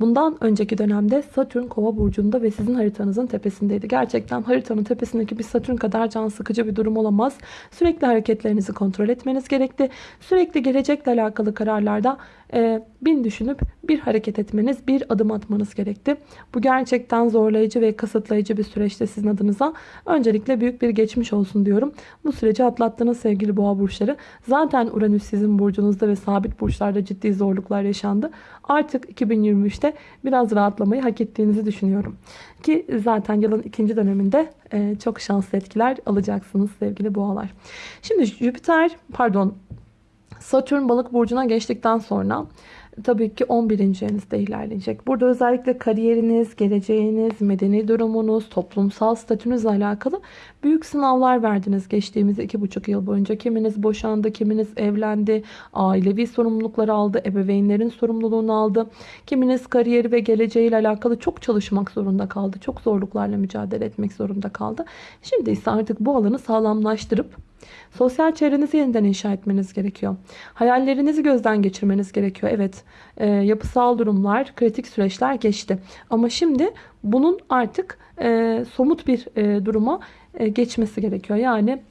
Bundan önceki dönemde Satürn kova burcunda ve sizin haritanızın tepesindeydi. Gerçekten haritanın tepesindeki bir Satürn kadar can sıkıcı bir durum olamaz. Sürekli hareketlerinizi kontrol etmeniz gerekti. Sürekli gelecekle alakalı kararlarda e, bin düşünüp bir hareket etmeniz, bir adım atmanız gerekti. Bu gerçekten zorlayıcı ve kısıtlayıcı bir süreçte sizin adınıza. Öncelikle büyük bir geçmiş olsun diyorum. Bu süreci atlattığınız sevgili boğa burçları. Zaten Uranüs sizin burcunuzda ve sabit burçlarda ciddi zorluklar yaşandı. Artık 2023'te biraz rahatlamayı hak ettiğinizi düşünüyorum. Ki zaten yılın ikinci döneminde e, çok şanslı etkiler alacaksınız sevgili boğalar. Şimdi Jüpiter pardon Satürn balık burcuna geçtikten sonra tabii ki 11. evinizde ilerleyecek. Burada özellikle kariyeriniz, geleceğiniz, medeni durumunuz, toplumsal statünüzle alakalı büyük sınavlar verdiniz geçtiğimiz 2,5 yıl boyunca. Kiminiz boşandı, kiminiz evlendi, ailevi sorumlulukları aldı, ebeveynlerin sorumluluğunu aldı. Kiminiz kariyeri ve geleceğiyle alakalı çok çalışmak zorunda kaldı. Çok zorluklarla mücadele etmek zorunda kaldı. Şimdi ise artık bu alanı sağlamlaştırıp Sosyal çevrenizi yeniden inşa etmeniz gerekiyor. Hayallerinizi gözden geçirmeniz gerekiyor. Evet e, yapısal durumlar, kritik süreçler geçti. Ama şimdi bunun artık e, somut bir e, duruma e, geçmesi gerekiyor. Yani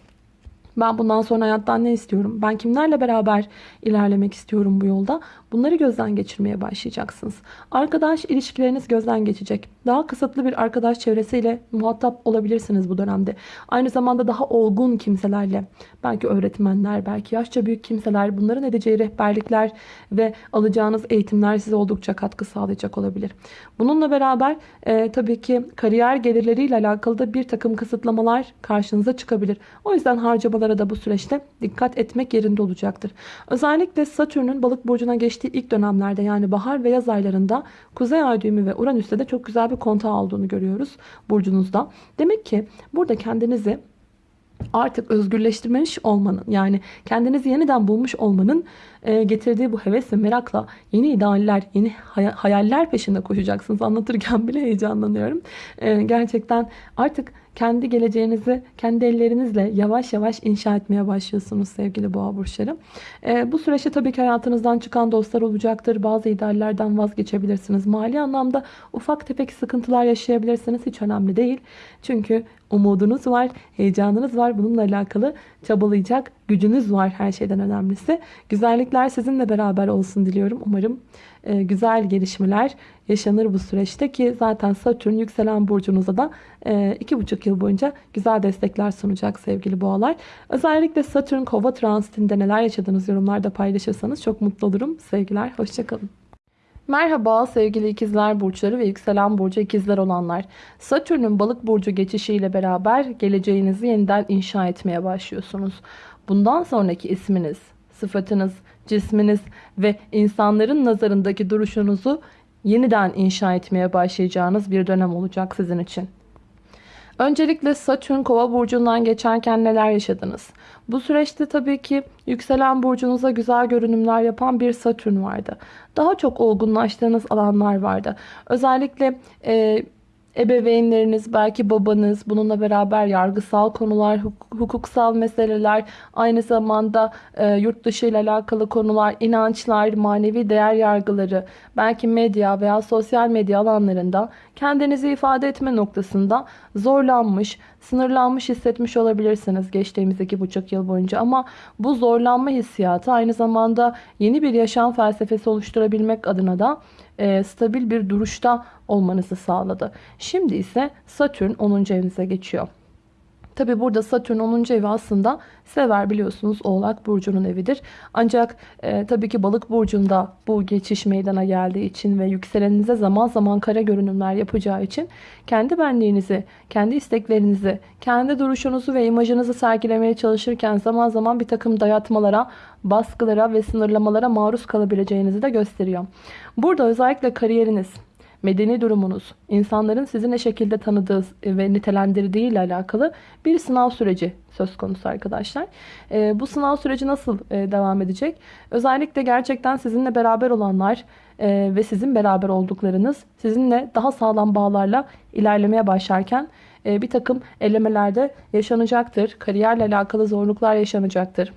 ben bundan sonra hayattan ne istiyorum? Ben kimlerle beraber ilerlemek istiyorum bu yolda? Bunları gözden geçirmeye başlayacaksınız. Arkadaş ilişkileriniz gözden geçecek. Daha kısıtlı bir arkadaş çevresiyle muhatap olabilirsiniz bu dönemde. Aynı zamanda daha olgun kimselerle, belki öğretmenler, belki yaşça büyük kimseler, bunların edeceği rehberlikler ve alacağınız eğitimler size oldukça katkı sağlayacak olabilir. Bununla beraber e, tabii ki kariyer gelirleriyle alakalı da bir takım kısıtlamalar karşınıza çıkabilir. O yüzden harcamalara da bu süreçte dikkat etmek yerinde olacaktır. Özellikle Satürn'ün balık burcuna geçtiği ilk dönemlerde yani bahar ve yaz aylarında Kuzey Ay düğümü ve Uranüs'te de çok güzel bir bir kontağı olduğunu görüyoruz burcunuzda. Demek ki burada kendinizi artık özgürleştirmiş olmanın yani kendinizi yeniden bulmuş olmanın e, getirdiği bu heves ve merakla yeni idealler, yeni hay- hayaller peşinde koşacaksınız. Anlatırken bile heyecanlanıyorum. E, gerçekten artık kendi geleceğinizi kendi ellerinizle yavaş yavaş inşa etmeye başlıyorsunuz sevgili boğa burçları. E, bu süreçte tabii ki hayatınızdan çıkan dostlar olacaktır. Bazı ideallerden vazgeçebilirsiniz. Mali anlamda ufak tefek sıkıntılar yaşayabilirsiniz. Hiç önemli değil. Çünkü umudunuz var, heyecanınız var. Bununla alakalı çabalayacak gücünüz var her şeyden önemlisi. Güzellikler sizinle beraber olsun diliyorum. Umarım e, güzel gelişmeler yaşanır bu süreçte ki zaten Satürn yükselen burcunuza da e, iki buçuk yıl boyunca güzel destekler sunacak sevgili boğalar. Özellikle Satürn kova transitinde neler yaşadığınız yorumlarda paylaşırsanız çok mutlu olurum. Sevgiler, hoşçakalın. Merhaba sevgili ikizler burçları ve yükselen burcu ikizler olanlar. Satürn'ün balık burcu geçişiyle beraber geleceğinizi yeniden inşa etmeye başlıyorsunuz. Bundan sonraki isminiz, sıfatınız, cisminiz ve insanların nazarındaki duruşunuzu yeniden inşa etmeye başlayacağınız bir dönem olacak sizin için. Öncelikle Satürn kova burcundan geçerken neler yaşadınız? Bu süreçte tabii ki yükselen burcunuza güzel görünümler yapan bir Satürn vardı. Daha çok olgunlaştığınız alanlar vardı. Özellikle e, ebeveynleriniz, belki babanız, bununla beraber yargısal konular, hukuksal meseleler, aynı zamanda e, yurt dışı ile alakalı konular, inançlar, manevi değer yargıları, belki medya veya sosyal medya alanlarında kendinizi ifade etme noktasında zorlanmış, sınırlanmış hissetmiş olabilirsiniz geçtiğimiz iki buçuk yıl boyunca. Ama bu zorlanma hissiyatı aynı zamanda yeni bir yaşam felsefesi oluşturabilmek adına da e, stabil bir duruşta olmanızı sağladı. Şimdi ise Satürn 10. evinize geçiyor. Tabi burada Satürn 10. evi aslında sever biliyorsunuz Oğlak Burcu'nun evidir. Ancak e, tabii ki Balık Burcu'nda bu geçiş meydana geldiği için ve yükseleninize zaman zaman kara görünümler yapacağı için kendi benliğinizi, kendi isteklerinizi, kendi duruşunuzu ve imajınızı sergilemeye çalışırken zaman zaman bir takım dayatmalara, baskılara ve sınırlamalara maruz kalabileceğinizi de gösteriyor. Burada özellikle kariyeriniz, medeni durumunuz, insanların sizi ne şekilde tanıdığı ve nitelendirdiği ile alakalı bir sınav süreci söz konusu arkadaşlar. E, bu sınav süreci nasıl e, devam edecek? Özellikle gerçekten sizinle beraber olanlar e, ve sizin beraber olduklarınız sizinle daha sağlam bağlarla ilerlemeye başlarken e, bir takım elemelerde yaşanacaktır. Kariyerle alakalı zorluklar yaşanacaktır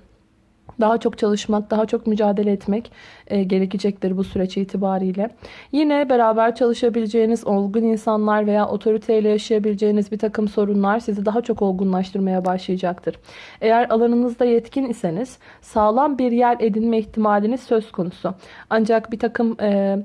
daha çok çalışmak, daha çok mücadele etmek e, gerekecektir bu süreç itibariyle. Yine beraber çalışabileceğiniz olgun insanlar veya otoriteyle yaşayabileceğiniz bir takım sorunlar sizi daha çok olgunlaştırmaya başlayacaktır. Eğer alanınızda yetkin iseniz sağlam bir yer edinme ihtimaliniz söz konusu. Ancak bir takım... E,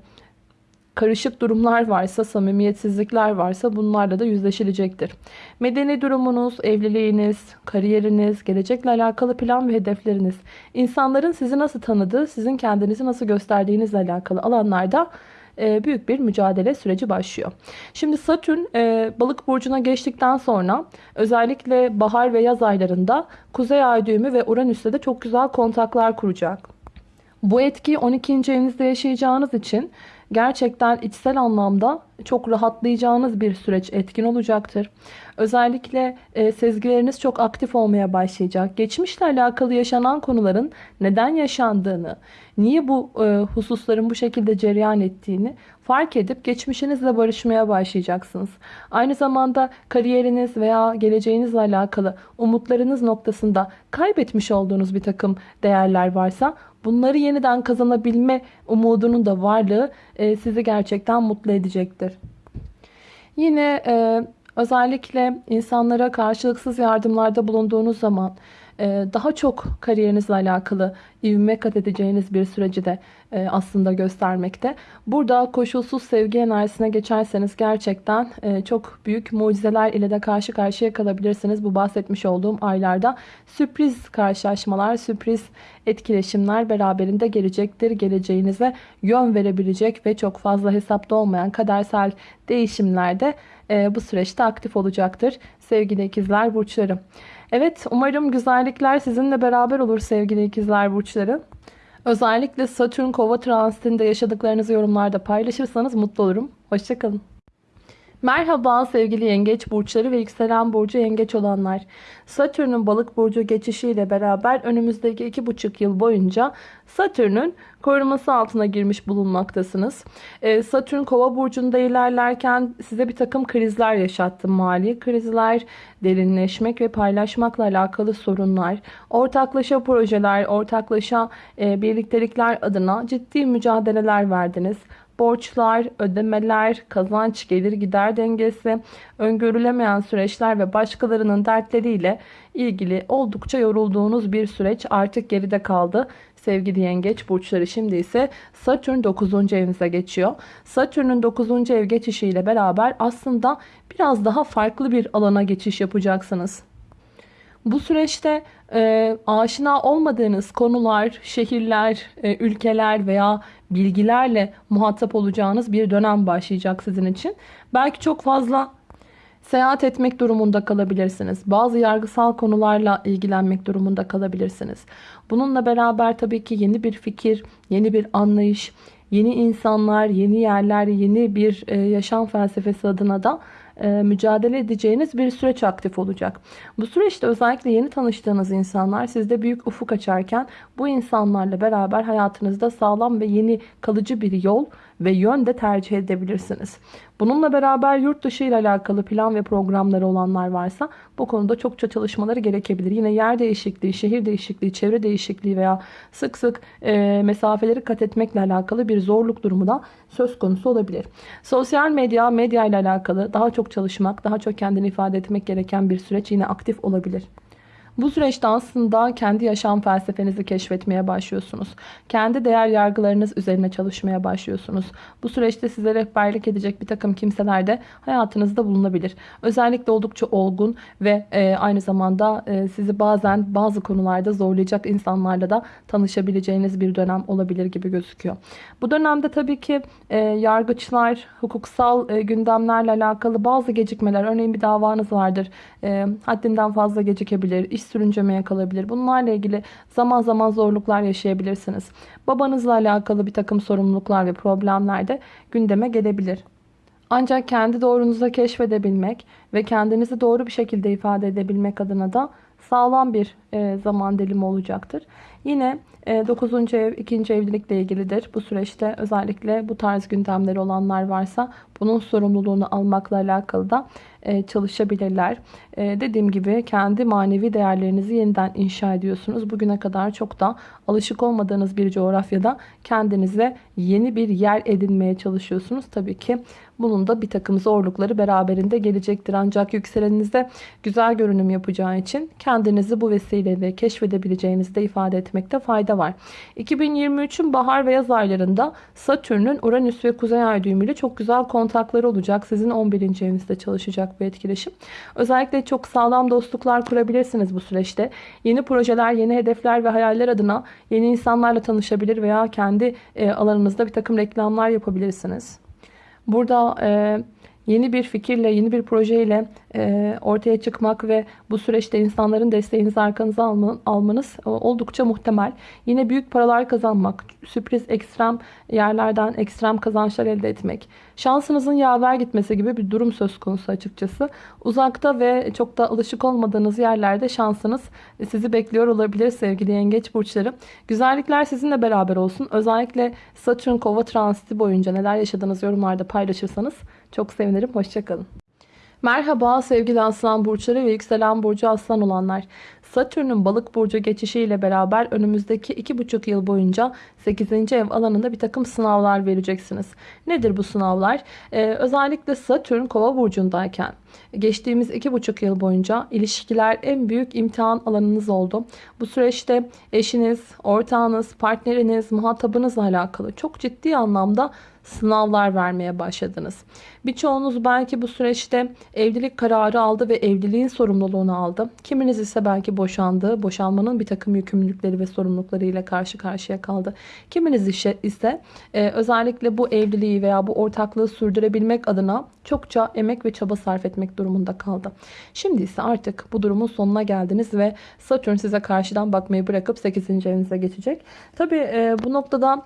karışık durumlar varsa, samimiyetsizlikler varsa bunlarla da yüzleşilecektir. Medeni durumunuz, evliliğiniz, kariyeriniz, gelecekle alakalı plan ve hedefleriniz, insanların sizi nasıl tanıdığı, sizin kendinizi nasıl gösterdiğinizle alakalı alanlarda e, büyük bir mücadele süreci başlıyor. Şimdi Satürn e, balık burcuna geçtikten sonra özellikle bahar ve yaz aylarında Kuzey Ay düğümü ve Uranüs'te de çok güzel kontaklar kuracak. Bu etki 12. evinizde yaşayacağınız için gerçekten içsel anlamda çok rahatlayacağınız bir süreç etkin olacaktır. Özellikle e, sezgileriniz çok aktif olmaya başlayacak. Geçmişle alakalı yaşanan konuların neden yaşandığını, niye bu e, hususların bu şekilde cereyan ettiğini fark edip geçmişinizle barışmaya başlayacaksınız. Aynı zamanda kariyeriniz veya geleceğinizle alakalı umutlarınız noktasında kaybetmiş olduğunuz bir takım değerler varsa bunları yeniden kazanabilme umudunun da varlığı e, sizi gerçekten mutlu edecektir. Yine e, özellikle insanlara karşılıksız yardımlarda bulunduğunuz zaman daha çok kariyerinizle alakalı ivme kat edeceğiniz bir süreci de e, aslında göstermekte. Burada koşulsuz sevgi enerjisine geçerseniz gerçekten e, çok büyük mucizeler ile de karşı karşıya kalabilirsiniz. Bu bahsetmiş olduğum aylarda sürpriz karşılaşmalar, sürpriz etkileşimler beraberinde gelecektir. Geleceğinize yön verebilecek ve çok fazla hesapta olmayan kadersel değişimler de bu süreçte aktif olacaktır. Sevgili ikizler burçlarım. Evet umarım güzellikler sizinle beraber olur sevgili ikizler burçları. Özellikle Satürn kova transitinde yaşadıklarınızı yorumlarda paylaşırsanız mutlu olurum. Hoşçakalın. Merhaba sevgili yengeç burçları ve yükselen burcu yengeç olanlar. Satürn'ün balık burcu geçişiyle beraber önümüzdeki iki buçuk yıl boyunca Satürn'ün koruması altına girmiş bulunmaktasınız. Ee, Satürn kova burcunda ilerlerken size bir takım krizler yaşattı. Mali krizler, derinleşmek ve paylaşmakla alakalı sorunlar, ortaklaşa projeler, ortaklaşa e, birliktelikler adına ciddi mücadeleler verdiniz borçlar, ödemeler, kazanç, gelir gider dengesi, öngörülemeyen süreçler ve başkalarının dertleriyle ilgili oldukça yorulduğunuz bir süreç artık geride kaldı. Sevgili yengeç burçları şimdi ise Satürn 9. evinize geçiyor. Satürn'ün 9. ev geçişiyle beraber aslında biraz daha farklı bir alana geçiş yapacaksınız. Bu süreçte e, aşina olmadığınız konular, şehirler, e, ülkeler veya bilgilerle muhatap olacağınız bir dönem başlayacak sizin için. Belki çok fazla seyahat etmek durumunda kalabilirsiniz. Bazı yargısal konularla ilgilenmek durumunda kalabilirsiniz. Bununla beraber tabii ki yeni bir fikir, yeni bir anlayış, yeni insanlar, yeni yerler, yeni bir e, yaşam felsefesi adına da mücadele edeceğiniz bir süreç aktif olacak. Bu süreçte özellikle yeni tanıştığınız insanlar sizde büyük ufuk açarken bu insanlarla beraber hayatınızda sağlam ve yeni kalıcı bir yol ve yön de tercih edebilirsiniz. Bununla beraber yurt dışı ile alakalı plan ve programları olanlar varsa bu konuda çokça çalışmaları gerekebilir. Yine yer değişikliği, şehir değişikliği, çevre değişikliği veya sık sık e, mesafeleri kat etmekle alakalı bir zorluk durumu da söz konusu olabilir. Sosyal medya, medya ile alakalı daha çok çalışmak, daha çok kendini ifade etmek gereken bir süreç yine aktif olabilir. Bu süreçte aslında kendi yaşam felsefenizi keşfetmeye başlıyorsunuz. Kendi değer yargılarınız üzerine çalışmaya başlıyorsunuz. Bu süreçte size rehberlik edecek bir takım kimseler de hayatınızda bulunabilir. Özellikle oldukça olgun ve e, aynı zamanda e, sizi bazen bazı konularda zorlayacak insanlarla da tanışabileceğiniz bir dönem olabilir gibi gözüküyor. Bu dönemde tabii ki e, yargıçlar, hukuksal e, gündemlerle alakalı bazı gecikmeler, örneğin bir davanız vardır, e, haddinden fazla gecikebilir, iş sürüncemeye kalabilir. Bunlarla ilgili zaman zaman zorluklar yaşayabilirsiniz. Babanızla alakalı bir takım sorumluluklar ve problemler de gündeme gelebilir. Ancak kendi doğrunuza keşfedebilmek ve kendinizi doğru bir şekilde ifade edebilmek adına da sağlam bir e, zaman dilimi olacaktır. Yine 9. E, ev 2. evlilikle ilgilidir. Bu süreçte özellikle bu tarz gündemleri olanlar varsa bunun sorumluluğunu almakla alakalı da e, çalışabilirler. Dediğim gibi kendi manevi değerlerinizi yeniden inşa ediyorsunuz. Bugüne kadar çok da alışık olmadığınız bir coğrafyada kendinize yeni bir yer edinmeye çalışıyorsunuz. Tabii ki bunun da bir takım zorlukları beraberinde gelecektir. Ancak yükseleninize güzel görünüm yapacağı için kendinizi bu vesileyle keşfedebileceğinizi de ifade etmekte fayda var. 2023'ün bahar ve yaz aylarında Satürn'ün Uranüs ve Kuzey Ay düğümüyle çok güzel kontakları olacak. Sizin 11. evinizde çalışacak bu etkileşim. Özellikle çok sağlam dostluklar kurabilirsiniz bu süreçte. Yeni projeler, yeni hedefler ve hayaller adına yeni insanlarla tanışabilir veya kendi e, alanınızda bir takım reklamlar yapabilirsiniz. Burada e, yeni bir fikirle, yeni bir projeyle e, ortaya çıkmak ve bu süreçte insanların desteğinizi arkanıza almanız e, oldukça muhtemel. Yine büyük paralar kazanmak, sürpriz ekstrem yerlerden ekstrem kazançlar elde etmek, şansınızın yaver gitmesi gibi bir durum söz konusu açıkçası. Uzakta ve çok da alışık olmadığınız yerlerde şansınız sizi bekliyor olabilir sevgili yengeç burçları. Güzellikler sizinle beraber olsun. Özellikle Satürn kova transiti boyunca neler yaşadığınız yorumlarda paylaşırsanız çok sevinirim. Hoşçakalın. Merhaba sevgili aslan burçları ve yükselen burcu aslan olanlar. Satürn'ün balık burcu geçişiyle beraber önümüzdeki 2,5 yıl boyunca 8. ev alanında bir takım sınavlar vereceksiniz. Nedir bu sınavlar? Ee, özellikle Satürn kova burcundayken geçtiğimiz 2,5 yıl boyunca ilişkiler en büyük imtihan alanınız oldu. Bu süreçte eşiniz, ortağınız, partneriniz, muhatabınızla alakalı çok ciddi anlamda sınavlar vermeye başladınız. Birçoğunuz belki bu süreçte evlilik kararı aldı ve evliliğin sorumluluğunu aldı. Kiminiz ise belki boşandı. Boşanmanın bir takım yükümlülükleri ve sorumlulukları ile karşı karşıya kaldı. Kiminiz ise e, özellikle bu evliliği veya bu ortaklığı sürdürebilmek adına çokça emek ve çaba sarf etmek durumunda kaldı. Şimdi ise artık bu durumun sonuna geldiniz ve Satürn size karşıdan bakmayı bırakıp 8. evinize geçecek. Tabi e, bu noktada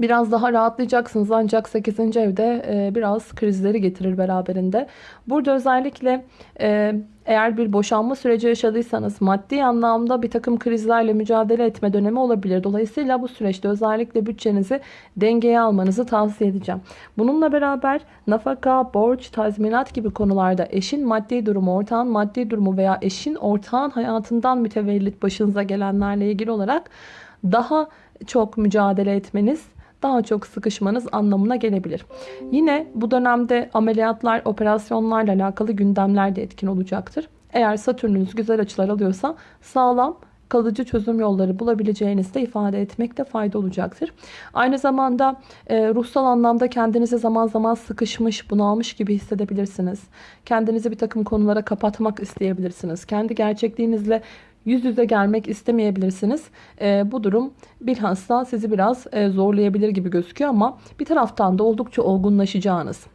Biraz daha rahatlayacaksınız ancak 8. evde e, biraz krizleri getirir beraberinde. Burada özellikle e, eğer bir boşanma süreci yaşadıysanız maddi anlamda bir takım krizlerle mücadele etme dönemi olabilir. Dolayısıyla bu süreçte özellikle bütçenizi dengeye almanızı tavsiye edeceğim. Bununla beraber nafaka, borç, tazminat gibi konularda eşin maddi durumu, ortağın maddi durumu veya eşin ortağın hayatından mütevellit başınıza gelenlerle ilgili olarak daha çok mücadele etmeniz daha çok sıkışmanız anlamına gelebilir. Yine bu dönemde ameliyatlar, operasyonlarla alakalı gündemler de etkin olacaktır. Eğer Satürnünüz güzel açılar alıyorsa sağlam kalıcı çözüm yolları bulabileceğinizi de ifade etmekte fayda olacaktır. Aynı zamanda e, ruhsal anlamda kendinizi zaman zaman sıkışmış, bunalmış gibi hissedebilirsiniz. Kendinizi bir takım konulara kapatmak isteyebilirsiniz. Kendi gerçekliğinizle yüz yüze gelmek istemeyebilirsiniz. E, bu durum bilhassa sizi biraz e, zorlayabilir gibi gözüküyor ama bir taraftan da oldukça olgunlaşacağınız,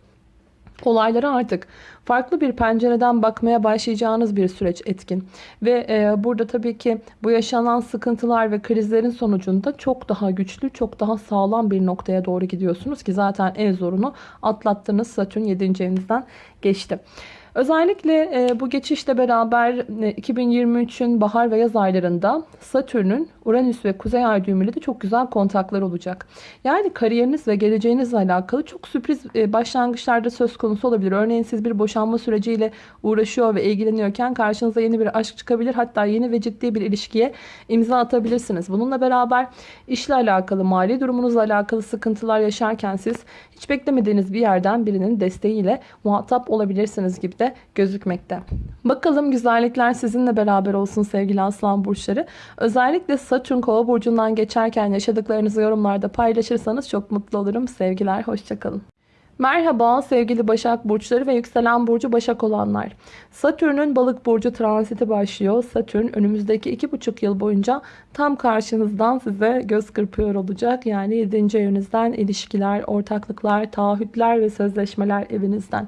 olaylara artık farklı bir pencereden bakmaya başlayacağınız bir süreç etkin. Ve e, burada tabii ki bu yaşanan sıkıntılar ve krizlerin sonucunda çok daha güçlü, çok daha sağlam bir noktaya doğru gidiyorsunuz ki zaten en zorunu atlattığınız Satürn 7. evinizden geçti. Özellikle e, bu geçişle beraber e, 2023'ün bahar ve yaz aylarında Satürn'ün Uranüs ve Kuzey Ay düğümüyle de çok güzel kontaklar olacak. Yani kariyeriniz ve geleceğinizle alakalı çok sürpriz e, başlangıçlarda söz konusu olabilir. Örneğin siz bir boşanma süreciyle uğraşıyor ve ilgileniyorken karşınıza yeni bir aşk çıkabilir. Hatta yeni ve ciddi bir ilişkiye imza atabilirsiniz. Bununla beraber işle alakalı, mali durumunuzla alakalı sıkıntılar yaşarken siz hiç beklemediğiniz bir yerden birinin desteğiyle muhatap olabilirsiniz gibi de gözükmekte. Bakalım güzellikler sizinle beraber olsun sevgili aslan burçları. Özellikle Satürn kova burcundan geçerken yaşadıklarınızı yorumlarda paylaşırsanız çok mutlu olurum. Sevgiler, hoşçakalın. Merhaba sevgili Başak Burçları ve yükselen burcu Başak olanlar. Satürn'ün balık burcu transiti başlıyor. Satürn önümüzdeki 2,5 yıl boyunca tam karşınızdan size göz kırpıyor olacak. Yani 7. evinizden ilişkiler, ortaklıklar, taahhütler ve sözleşmeler evinizden.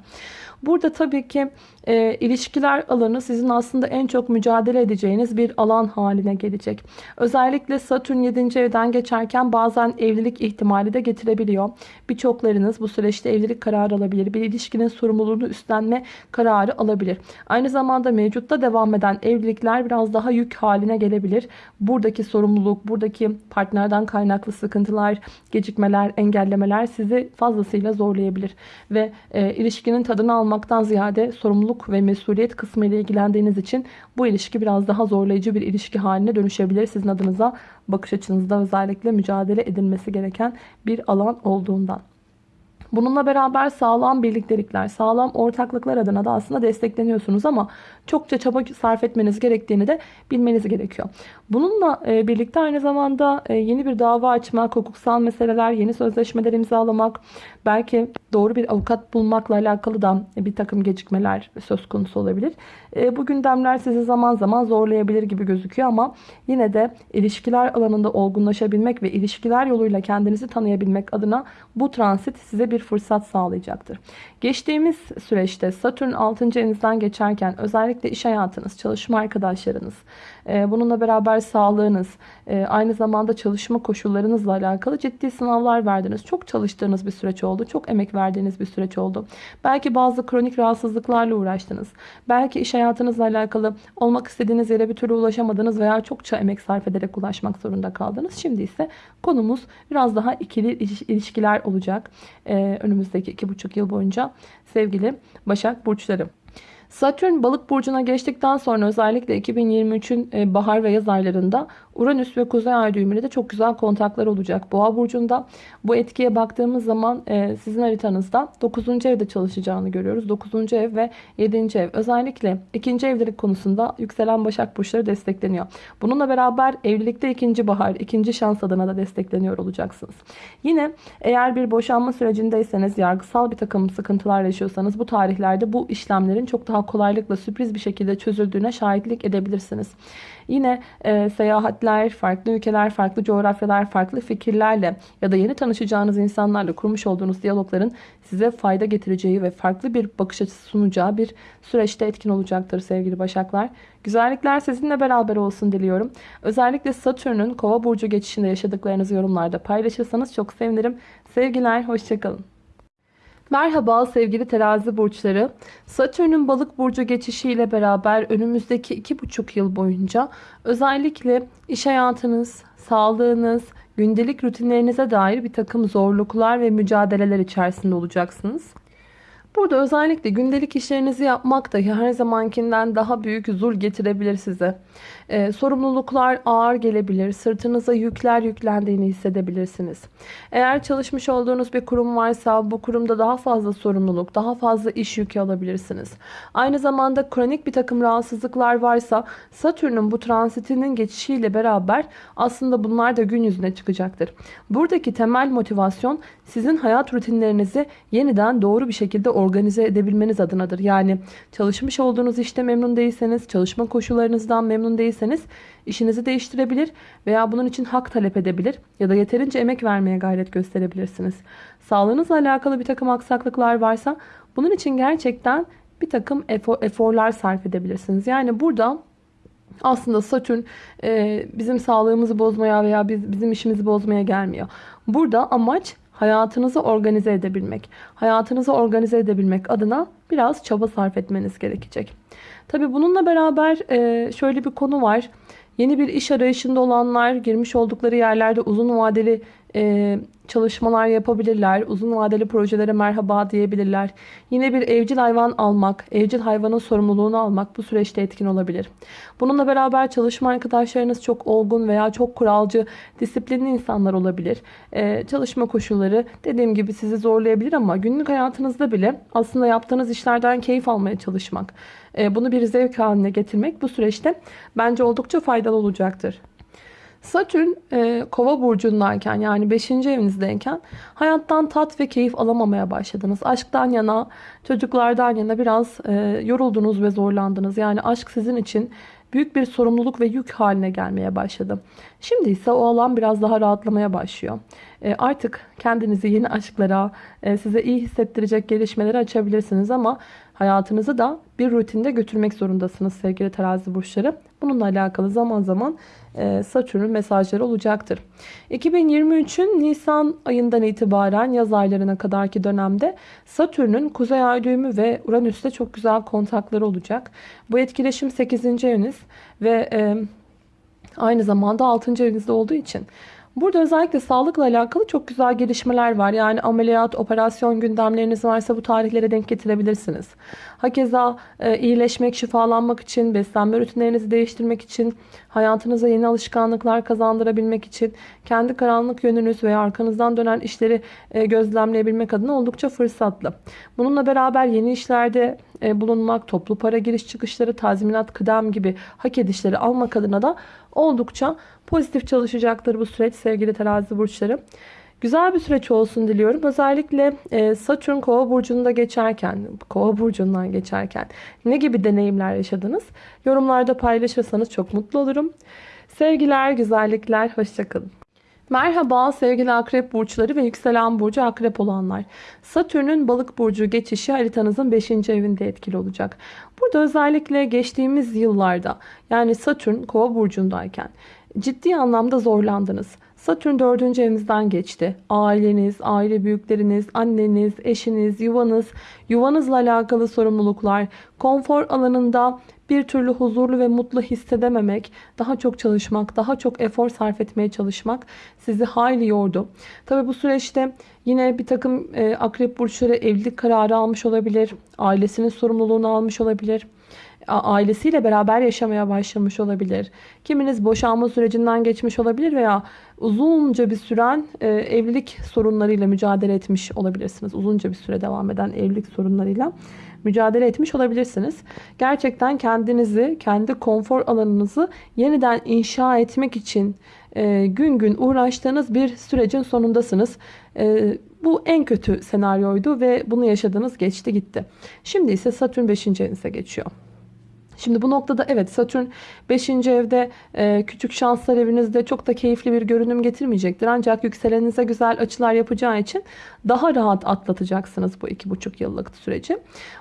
Burada tabii ki e, ilişkiler alanı sizin aslında en çok mücadele edeceğiniz bir alan haline gelecek. Özellikle Satürn 7. evden geçerken bazen evlilik ihtimali de getirebiliyor. Birçoklarınız bu süreçte evlilik kararı alabilir. Bir ilişkinin sorumluluğunu üstlenme kararı alabilir. Aynı zamanda mevcutta devam eden evlilikler biraz daha yük haline gelebilir. Buradaki sorumluluk, buradaki partnerden kaynaklı sıkıntılar, gecikmeler, engellemeler sizi fazlasıyla zorlayabilir. Ve e, ilişkinin tadını almaktan ziyade sorumluluk ve mesuliyet kısmı ile ilgilendiğiniz için bu ilişki biraz daha zorlayıcı bir ilişki haline dönüşebilir. Sizin adınıza bakış açınızda özellikle mücadele edilmesi gereken bir alan olduğundan. Bununla beraber sağlam birliktelikler, sağlam ortaklıklar adına da aslında destekleniyorsunuz ama çokça çaba sarf etmeniz gerektiğini de bilmeniz gerekiyor. Bununla e, birlikte aynı zamanda e, yeni bir dava açmak, hukuksal meseleler, yeni sözleşmeler imzalamak, belki doğru bir avukat bulmakla alakalı da bir takım gecikmeler söz konusu olabilir. E, bu gündemler sizi zaman zaman zorlayabilir gibi gözüküyor ama yine de ilişkiler alanında olgunlaşabilmek ve ilişkiler yoluyla kendinizi tanıyabilmek adına bu transit size bir fırsat sağlayacaktır. Geçtiğimiz süreçte Satürn 6. evinizden geçerken özellikle iş hayatınız, çalışma arkadaşlarınız, bununla beraber sağlığınız, e, aynı zamanda çalışma koşullarınızla alakalı ciddi sınavlar verdiniz. Çok çalıştığınız bir süreç oldu. Çok emek verdiğiniz bir süreç oldu. Belki bazı kronik rahatsızlıklarla uğraştınız. Belki iş hayatınızla alakalı olmak istediğiniz yere bir türlü ulaşamadınız veya çokça emek sarf ederek ulaşmak zorunda kaldınız. Şimdi ise konumuz biraz daha ikili ilişkiler olacak. E, önümüzdeki iki buçuk yıl boyunca sevgili Başak Burçları. Satürn balık burcuna geçtikten sonra özellikle 2023'ün e, bahar ve yaz aylarında Uranüs ve Kuzey Ay düğümüyle de çok güzel kontaklar olacak. Boğa burcunda bu etkiye baktığımız zaman e, sizin haritanızda 9. evde çalışacağını görüyoruz. 9. ev ve 7. ev özellikle 2. evlilik konusunda yükselen Başak burçları destekleniyor. Bununla beraber evlilikte ikinci bahar, ikinci şans adına da destekleniyor olacaksınız. Yine eğer bir boşanma sürecindeyseniz yargısal bir takım sıkıntılar yaşıyorsanız bu tarihlerde bu işlemlerin çok daha kolaylıkla sürpriz bir şekilde çözüldüğüne şahitlik edebilirsiniz. Yine e, seyahatler, farklı ülkeler, farklı coğrafyalar, farklı fikirlerle ya da yeni tanışacağınız insanlarla kurmuş olduğunuz diyalogların size fayda getireceği ve farklı bir bakış açısı sunacağı bir süreçte etkin olacaktır sevgili Başaklar. Güzellikler sizinle beraber olsun diliyorum. Özellikle Satürn'ün Kova burcu geçişinde yaşadıklarınızı yorumlarda paylaşırsanız çok sevinirim. Sevgiler, hoşçakalın. Merhaba sevgili terazi burçları. Satürn'ün balık burcu geçişiyle beraber önümüzdeki iki buçuk yıl boyunca özellikle iş hayatınız, sağlığınız, gündelik rutinlerinize dair bir takım zorluklar ve mücadeleler içerisinde olacaksınız. Burada özellikle gündelik işlerinizi yapmak da her zamankinden daha büyük zul getirebilir size. Ee, sorumluluklar ağır gelebilir. Sırtınıza yükler yüklendiğini hissedebilirsiniz. Eğer çalışmış olduğunuz bir kurum varsa bu kurumda daha fazla sorumluluk, daha fazla iş yükü alabilirsiniz. Aynı zamanda kronik bir takım rahatsızlıklar varsa Satürn'ün bu transitinin geçişiyle beraber aslında bunlar da gün yüzüne çıkacaktır. Buradaki temel motivasyon sizin hayat rutinlerinizi yeniden doğru bir şekilde organize edebilmeniz adınadır. Yani çalışmış olduğunuz işte memnun değilseniz, çalışma koşullarınızdan memnun değilseniz işinizi değiştirebilir veya bunun için hak talep edebilir ya da yeterince emek vermeye gayret gösterebilirsiniz. Sağlığınızla alakalı bir takım aksaklıklar varsa bunun için gerçekten bir takım efor, eforlar sarf edebilirsiniz. Yani burada aslında Satürn e, bizim sağlığımızı bozmaya veya biz, bizim işimizi bozmaya gelmiyor. Burada amaç hayatınızı organize edebilmek. Hayatınızı organize edebilmek adına biraz çaba sarf etmeniz gerekecek. Tabi bununla beraber e, şöyle bir konu var. Yeni bir iş arayışında olanlar girmiş oldukları yerlerde uzun vadeli e, çalışmalar yapabilirler. Uzun vadeli projelere merhaba diyebilirler. Yine bir evcil hayvan almak, evcil hayvanın sorumluluğunu almak bu süreçte etkin olabilir. Bununla beraber çalışma arkadaşlarınız çok olgun veya çok kuralcı, disiplinli insanlar olabilir. Ee, çalışma koşulları dediğim gibi sizi zorlayabilir ama günlük hayatınızda bile aslında yaptığınız işlerden keyif almaya çalışmak, e, bunu bir zevk haline getirmek bu süreçte bence oldukça faydalı olacaktır. Satürn e, kova burcundayken yani 5. evinizdeyken hayattan tat ve keyif alamamaya başladınız. Aşktan yana, çocuklardan yana biraz e, yoruldunuz ve zorlandınız. Yani aşk sizin için büyük bir sorumluluk ve yük haline gelmeye başladı. Şimdi ise o alan biraz daha rahatlamaya başlıyor. E, artık kendinizi yeni aşklara, e, size iyi hissettirecek gelişmeleri açabilirsiniz ama hayatınızı da bir rutinde götürmek zorundasınız sevgili terazi burçları. Bununla alakalı zaman zaman e, Satürn'ün mesajları olacaktır. 2023'ün Nisan ayından itibaren yaz aylarına kadarki dönemde Satürn'ün Kuzey Ay düğümü ve Uranüs'te çok güzel kontakları olacak. Bu etkileşim 8. eviniz ve e, aynı zamanda 6. evinizde olduğu için Burada özellikle sağlıkla alakalı çok güzel gelişmeler var. Yani ameliyat, operasyon gündemleriniz varsa bu tarihlere denk getirebilirsiniz. Hakeza e, iyileşmek, şifalanmak için, beslenme rutinlerinizi değiştirmek için, hayatınıza yeni alışkanlıklar kazandırabilmek için, kendi karanlık yönünüz veya arkanızdan dönen işleri e, gözlemleyebilmek adına oldukça fırsatlı. Bununla beraber yeni işlerde e, bulunmak, toplu para giriş çıkışları, tazminat, kıdem gibi hak edişleri almak adına da oldukça pozitif çalışacaktır bu süreç sevgili terazi burçları. Güzel bir süreç olsun diliyorum. Özellikle e, Satürn kova burcunda geçerken, kova burcundan geçerken ne gibi deneyimler yaşadınız? Yorumlarda paylaşırsanız çok mutlu olurum. Sevgiler, güzellikler, hoşçakalın. Merhaba sevgili akrep burçları ve yükselen burcu akrep olanlar. Satürn'ün balık burcu geçişi haritanızın 5. evinde etkili olacak. Burada özellikle geçtiğimiz yıllarda yani Satürn kova burcundayken ciddi anlamda zorlandınız. Satürn 4. evinizden geçti. Aileniz, aile büyükleriniz, anneniz, eşiniz, yuvanız, yuvanızla alakalı sorumluluklar, konfor alanında bir türlü huzurlu ve mutlu hissedememek, daha çok çalışmak, daha çok efor sarf etmeye çalışmak sizi hayli yordu. Tabi bu süreçte yine bir takım e, akrep burçları evlilik kararı almış olabilir, ailesinin sorumluluğunu almış olabilir ailesiyle beraber yaşamaya başlamış olabilir. Kiminiz boşanma sürecinden geçmiş olabilir veya uzunca bir süren e, evlilik sorunlarıyla mücadele etmiş olabilirsiniz. Uzunca bir süre devam eden evlilik sorunlarıyla mücadele etmiş olabilirsiniz. Gerçekten kendinizi, kendi konfor alanınızı yeniden inşa etmek için e, gün gün uğraştığınız bir sürecin sonundasınız. E, Bu en kötü senaryoydu ve bunu yaşadınız geçti gitti. Şimdi ise Satürn 5. evinize geçiyor. Şimdi bu noktada evet Satürn 5. evde e, küçük şanslar evinizde çok da keyifli bir görünüm getirmeyecektir. Ancak yükselenize güzel açılar yapacağı için daha rahat atlatacaksınız bu 2,5 yıllık süreci.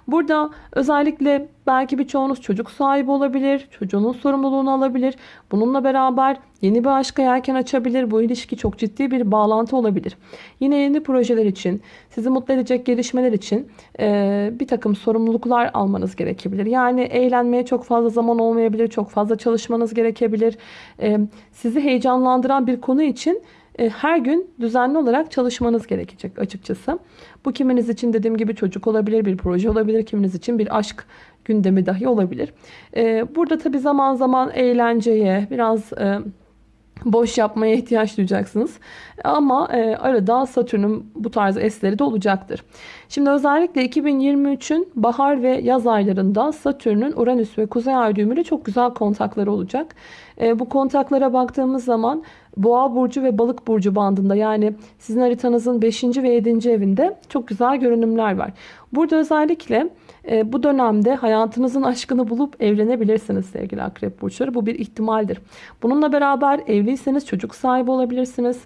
Burada özellikle belki birçoğunuz çocuk sahibi olabilir. Çocuğunun sorumluluğunu alabilir. Bununla beraber yeni bir aşka yelken açabilir. Bu ilişki çok ciddi bir bağlantı olabilir. Yine yeni projeler için, sizi mutlu edecek gelişmeler için e, bir takım sorumluluklar almanız gerekebilir. Yani eğlenmeye çok fazla zaman olmayabilir. Çok fazla çalışmanız gerekebilir. E, sizi heyecanlandıran bir konu için her gün düzenli olarak çalışmanız gerekecek açıkçası. Bu kiminiz için dediğim gibi çocuk olabilir, bir proje olabilir, kiminiz için bir aşk gündemi dahi olabilir. E, burada tabi zaman zaman eğlenceye, biraz e, boş yapmaya ihtiyaç duyacaksınız. Ama arada Satürn'ün bu tarz esleri de olacaktır. Şimdi özellikle 2023'ün bahar ve yaz aylarında Satürn'ün Uranüs ve Kuzey Ay düğümüyle çok güzel kontakları olacak. Bu kontaklara baktığımız zaman Boğa burcu ve Balık burcu bandında yani sizin haritanızın 5. ve 7. evinde çok güzel görünümler var. Burada özellikle e, bu dönemde hayatınızın aşkını bulup evlenebilirsiniz sevgili akrep burçları. Bu bir ihtimaldir. Bununla beraber evliyseniz çocuk sahibi olabilirsiniz.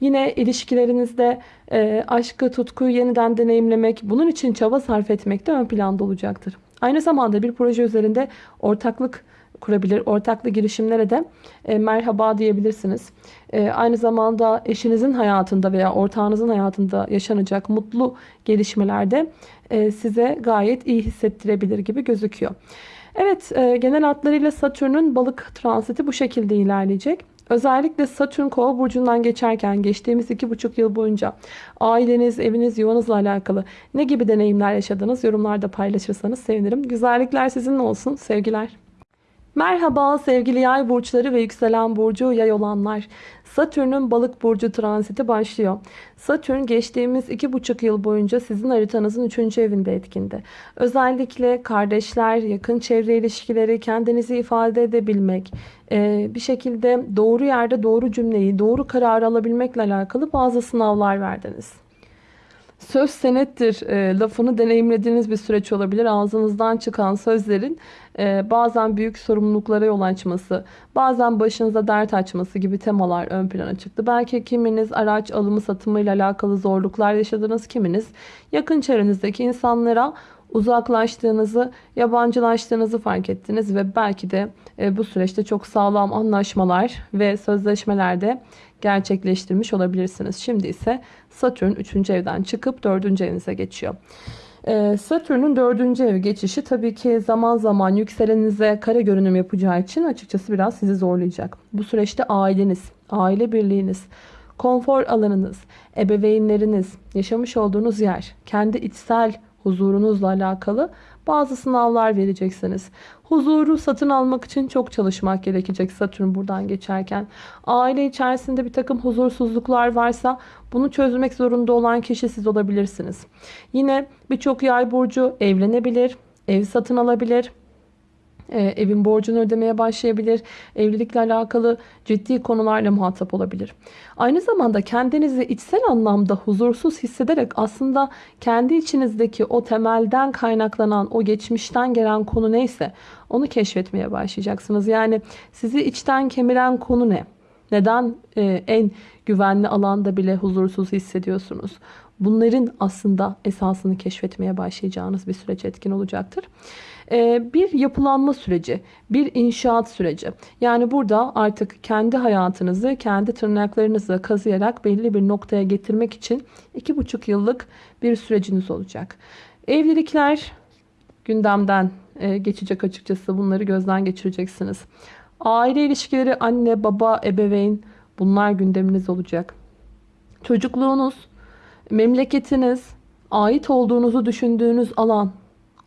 Yine ilişkilerinizde e, aşkı, tutkuyu yeniden deneyimlemek, bunun için çaba sarf etmek de ön planda olacaktır. Aynı zamanda bir proje üzerinde ortaklık kurabilir. Ortaklı girişimlere de e, merhaba diyebilirsiniz. E, aynı zamanda eşinizin hayatında veya ortağınızın hayatında yaşanacak mutlu gelişmelerde e, size gayet iyi hissettirebilir gibi gözüküyor. Evet e, genel hatlarıyla Satürn'ün balık transiti bu şekilde ilerleyecek. Özellikle Satürn kova burcundan geçerken geçtiğimiz iki buçuk yıl boyunca aileniz, eviniz, yuvanızla alakalı ne gibi deneyimler yaşadınız yorumlarda paylaşırsanız sevinirim. Güzellikler sizinle olsun. Sevgiler. Merhaba sevgili yay burçları ve yükselen burcu yay olanlar. Satürn'ün balık burcu transiti başlıyor. Satürn geçtiğimiz 2,5 yıl boyunca sizin haritanızın 3. evinde etkindi. Özellikle kardeşler, yakın çevre ilişkileri, kendinizi ifade edebilmek, bir şekilde doğru yerde doğru cümleyi, doğru kararı alabilmekle alakalı bazı sınavlar verdiniz. Söz senettir e, lafını deneyimlediğiniz bir süreç olabilir. Ağzınızdan çıkan sözlerin e, bazen büyük sorumluluklara yol açması, bazen başınıza dert açması gibi temalar ön plana çıktı. Belki kiminiz araç alımı satımıyla alakalı zorluklar yaşadınız, kiminiz yakın çevrenizdeki insanlara uzaklaştığınızı, yabancılaştığınızı fark ettiniz ve belki de e, bu süreçte çok sağlam anlaşmalar ve sözleşmelerde gerçekleştirmiş olabilirsiniz. Şimdi ise Satürn 3. evden çıkıp 4. evinize geçiyor. Ee, Satürn'ün 4. ev geçişi tabii ki zaman zaman yükselenize kare görünüm yapacağı için açıkçası biraz sizi zorlayacak. Bu süreçte aileniz, aile birliğiniz, konfor alanınız, ebeveynleriniz, yaşamış olduğunuz yer, kendi içsel huzurunuzla alakalı bazı sınavlar vereceksiniz. Huzuru satın almak için çok çalışmak gerekecek Satürn buradan geçerken. Aile içerisinde bir takım huzursuzluklar varsa bunu çözmek zorunda olan kişi siz olabilirsiniz. Yine birçok yay burcu evlenebilir, ev satın alabilir e, evin borcunu ödemeye başlayabilir. Evlilikle alakalı ciddi konularla muhatap olabilir. Aynı zamanda kendinizi içsel anlamda huzursuz hissederek aslında kendi içinizdeki o temelden kaynaklanan, o geçmişten gelen konu neyse onu keşfetmeye başlayacaksınız. Yani sizi içten kemiren konu ne? Neden e, en güvenli alanda bile huzursuz hissediyorsunuz? Bunların aslında esasını keşfetmeye başlayacağınız bir süreç etkin olacaktır. Ee, bir yapılanma süreci, bir inşaat süreci. Yani burada artık kendi hayatınızı kendi tırnaklarınızla kazıyarak belli bir noktaya getirmek için iki buçuk yıllık bir süreciniz olacak. Evlilikler gündemden e, geçecek açıkçası. Bunları gözden geçireceksiniz. Aile ilişkileri anne, baba, ebeveyn bunlar gündeminiz olacak. Çocukluğunuz, memleketiniz, ait olduğunuzu düşündüğünüz alan,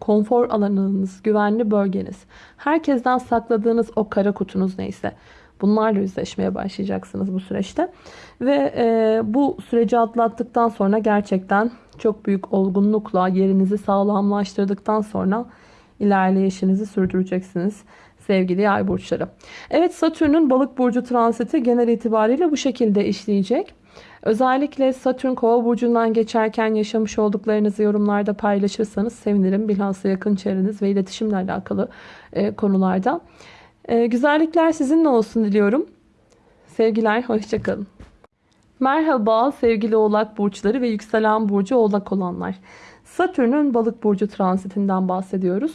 konfor alanınız, güvenli bölgeniz, herkesten sakladığınız o kara kutunuz neyse bunlarla yüzleşmeye başlayacaksınız bu süreçte. Ve e, bu süreci atlattıktan sonra gerçekten çok büyük olgunlukla yerinizi sağlamlaştırdıktan sonra ilerleyişinizi sürdüreceksiniz sevgili yay burçları. Evet Satürn'ün balık burcu transiti genel itibariyle bu şekilde işleyecek. Özellikle Satürn Kova burcundan geçerken yaşamış olduklarınızı yorumlarda paylaşırsanız sevinirim. Bilhassa yakın çevreniz ve iletişimle alakalı e, konularda. E, güzellikler sizinle olsun diliyorum. Sevgiler, hoşçakalın. Merhaba sevgili oğlak burçları ve yükselen burcu oğlak olanlar. Satürn'ün balık burcu transitinden bahsediyoruz.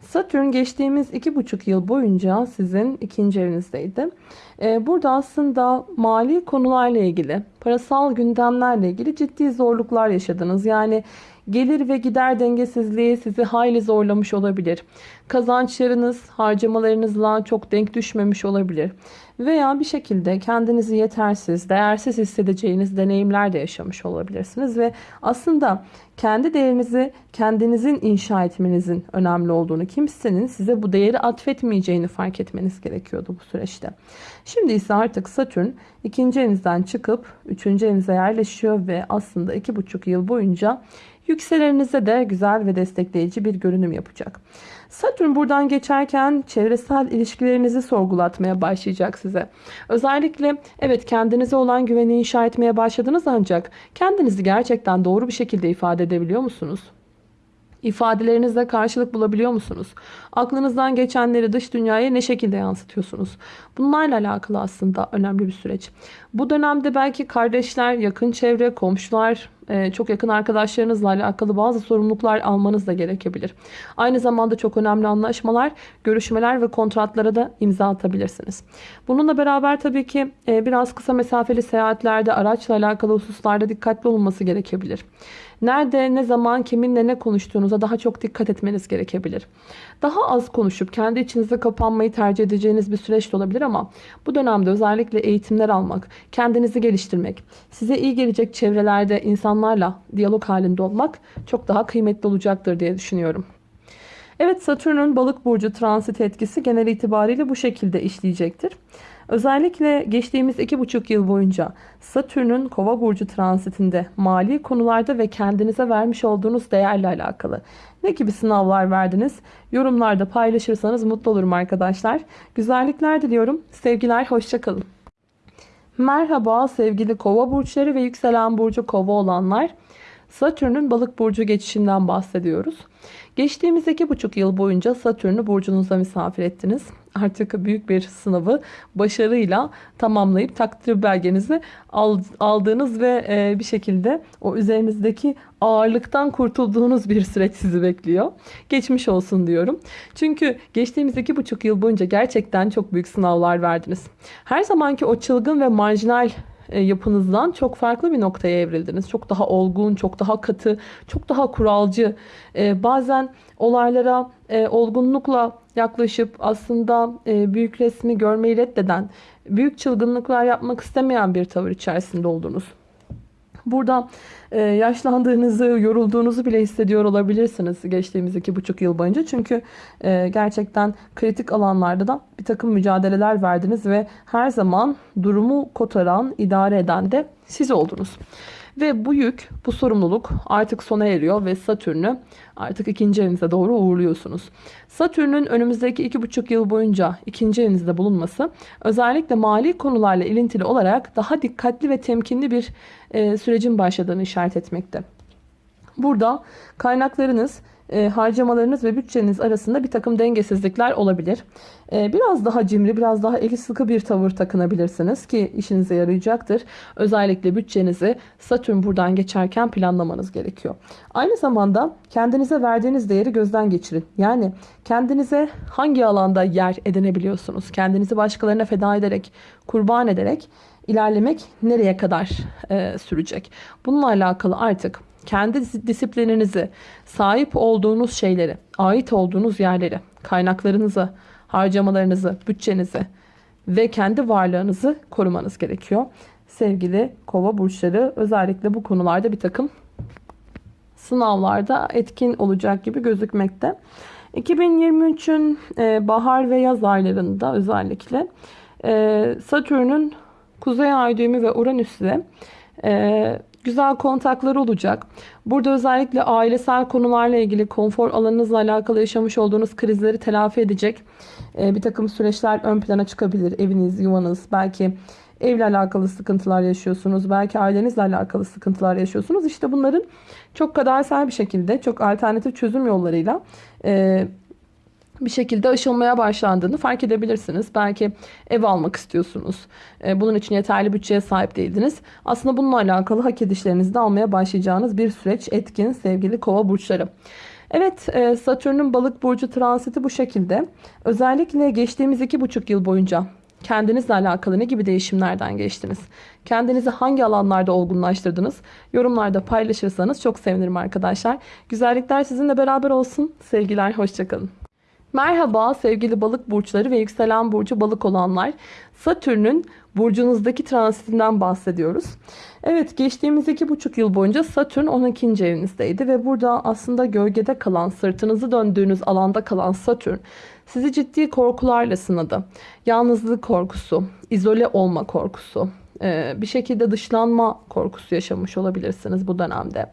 Satürn geçtiğimiz iki buçuk yıl boyunca sizin ikinci evinizdeydi. Ee, burada aslında mali konularla ilgili, parasal gündemlerle ilgili ciddi zorluklar yaşadınız. Yani gelir ve gider dengesizliği sizi hayli zorlamış olabilir. Kazançlarınız harcamalarınızla çok denk düşmemiş olabilir. Veya bir şekilde kendinizi yetersiz, değersiz hissedeceğiniz deneyimler de yaşamış olabilirsiniz. Ve aslında kendi değerinizi kendinizin inşa etmenizin önemli olduğunu, kimsenin size bu değeri atfetmeyeceğini fark etmeniz gerekiyordu bu süreçte. Şimdi ise artık Satürn ikinci evinizden çıkıp üçüncü evinize yerleşiyor ve aslında iki buçuk yıl boyunca Yükselerinize de güzel ve destekleyici bir görünüm yapacak. Satürn buradan geçerken çevresel ilişkilerinizi sorgulatmaya başlayacak size. Özellikle evet kendinize olan güveni inşa etmeye başladınız ancak kendinizi gerçekten doğru bir şekilde ifade edebiliyor musunuz? İfadelerinizle karşılık bulabiliyor musunuz? Aklınızdan geçenleri dış dünyaya ne şekilde yansıtıyorsunuz? Bunlarla alakalı aslında önemli bir süreç. Bu dönemde belki kardeşler, yakın çevre, komşular, çok yakın arkadaşlarınızla alakalı bazı sorumluluklar almanız da gerekebilir. Aynı zamanda çok önemli anlaşmalar, görüşmeler ve kontratlara da imza atabilirsiniz. Bununla beraber tabii ki e, biraz kısa mesafeli seyahatlerde, araçla alakalı hususlarda dikkatli olunması gerekebilir. Nerede, ne zaman, kiminle ne konuştuğunuza daha çok dikkat etmeniz gerekebilir. Daha az konuşup kendi içinize kapanmayı tercih edeceğiniz bir süreç de olabilir ama bu dönemde özellikle eğitimler almak, kendinizi geliştirmek, size iyi gelecek çevrelerde insanlarla diyalog halinde olmak çok daha kıymetli olacaktır diye düşünüyorum. Evet Satürn'ün balık burcu transit etkisi genel itibariyle bu şekilde işleyecektir. Özellikle geçtiğimiz iki buçuk yıl boyunca Satürn'ün kova burcu transitinde mali konularda ve kendinize vermiş olduğunuz değerle alakalı ne gibi sınavlar verdiniz? Yorumlarda paylaşırsanız mutlu olurum arkadaşlar. Güzellikler diliyorum. Sevgiler, hoşçakalın. Merhaba sevgili kova burçları ve yükselen burcu kova olanlar. Satürn'ün balık burcu geçişinden bahsediyoruz. Geçtiğimiz iki buçuk yıl boyunca Satürn'ü burcunuza misafir ettiniz. Artık büyük bir sınavı başarıyla tamamlayıp takdir belgenizi aldığınız ve e, bir şekilde o üzerinizdeki ağırlıktan kurtulduğunuz bir süreç sizi bekliyor. Geçmiş olsun diyorum. Çünkü geçtiğimiz iki buçuk yıl boyunca gerçekten çok büyük sınavlar verdiniz. Her zamanki o çılgın ve marjinal e, yapınızdan çok farklı bir noktaya evrildiniz. Çok daha olgun, çok daha katı, çok daha kuralcı. E, bazen olaylara olgunlukla yaklaşıp aslında büyük resmi görmeyi reddeden, büyük çılgınlıklar yapmak istemeyen bir tavır içerisinde oldunuz. Burada e, yaşlandığınızı, yorulduğunuzu bile hissediyor olabilirsiniz geçtiğimiz iki buçuk yıl boyunca. Çünkü e, gerçekten kritik alanlarda da bir takım mücadeleler verdiniz ve her zaman durumu kotaran, idare eden de siz oldunuz. Ve bu yük, bu sorumluluk artık sona eriyor ve Satürn'ü artık ikinci evinize doğru uğurluyorsunuz. Satürn'ün önümüzdeki iki buçuk yıl boyunca ikinci evinizde bulunması özellikle mali konularla ilintili olarak daha dikkatli ve temkinli bir e, sürecin başladığını işaret etmekte. Burada kaynaklarınız e, harcamalarınız ve bütçeniz arasında bir takım dengesizlikler olabilir. E, biraz daha cimri, biraz daha eli sıkı bir tavır takınabilirsiniz ki işinize yarayacaktır. Özellikle bütçenizi Satürn buradan geçerken planlamanız gerekiyor. Aynı zamanda kendinize verdiğiniz değeri gözden geçirin. Yani kendinize hangi alanda yer edinebiliyorsunuz? Kendinizi başkalarına feda ederek, kurban ederek ilerlemek nereye kadar e, sürecek? Bununla alakalı artık kendi disiplininizi, sahip olduğunuz şeyleri, ait olduğunuz yerleri, kaynaklarınızı, harcamalarınızı, bütçenizi ve kendi varlığınızı korumanız gerekiyor. Sevgili kova burçları özellikle bu konularda bir takım sınavlarda etkin olacak gibi gözükmekte. 2023'ün e, bahar ve yaz aylarında özellikle e, Satürn'ün Kuzey Ay düğümü ve Uranüs'le e, güzel kontakları olacak. Burada özellikle ailesel konularla ilgili konfor alanınızla alakalı yaşamış olduğunuz krizleri telafi edecek e, bir takım süreçler ön plana çıkabilir. Eviniz, yuvanız, belki evle alakalı sıkıntılar yaşıyorsunuz. Belki ailenizle alakalı sıkıntılar yaşıyorsunuz. İşte bunların çok kadersel bir şekilde çok alternatif çözüm yollarıyla e, bir şekilde aşılmaya başlandığını fark edebilirsiniz. Belki ev almak istiyorsunuz. E, bunun için yeterli bütçeye sahip değildiniz. Aslında bununla alakalı hak edişlerinizi de almaya başlayacağınız bir süreç etkin sevgili kova burçları. Evet e, Satürn'ün balık burcu transiti bu şekilde. Özellikle geçtiğimiz iki buçuk yıl boyunca kendinizle alakalı ne gibi değişimlerden geçtiniz? Kendinizi hangi alanlarda olgunlaştırdınız? Yorumlarda paylaşırsanız çok sevinirim arkadaşlar. Güzellikler sizinle beraber olsun. Sevgiler, hoşçakalın. Merhaba sevgili balık burçları ve yükselen burcu balık olanlar. Satürn'ün burcunuzdaki transitinden bahsediyoruz. Evet geçtiğimiz iki buçuk yıl boyunca Satürn 12. evinizdeydi ve burada aslında gölgede kalan, sırtınızı döndüğünüz alanda kalan Satürn sizi ciddi korkularla sınadı. Yalnızlık korkusu, izole olma korkusu, bir şekilde dışlanma korkusu yaşamış olabilirsiniz bu dönemde.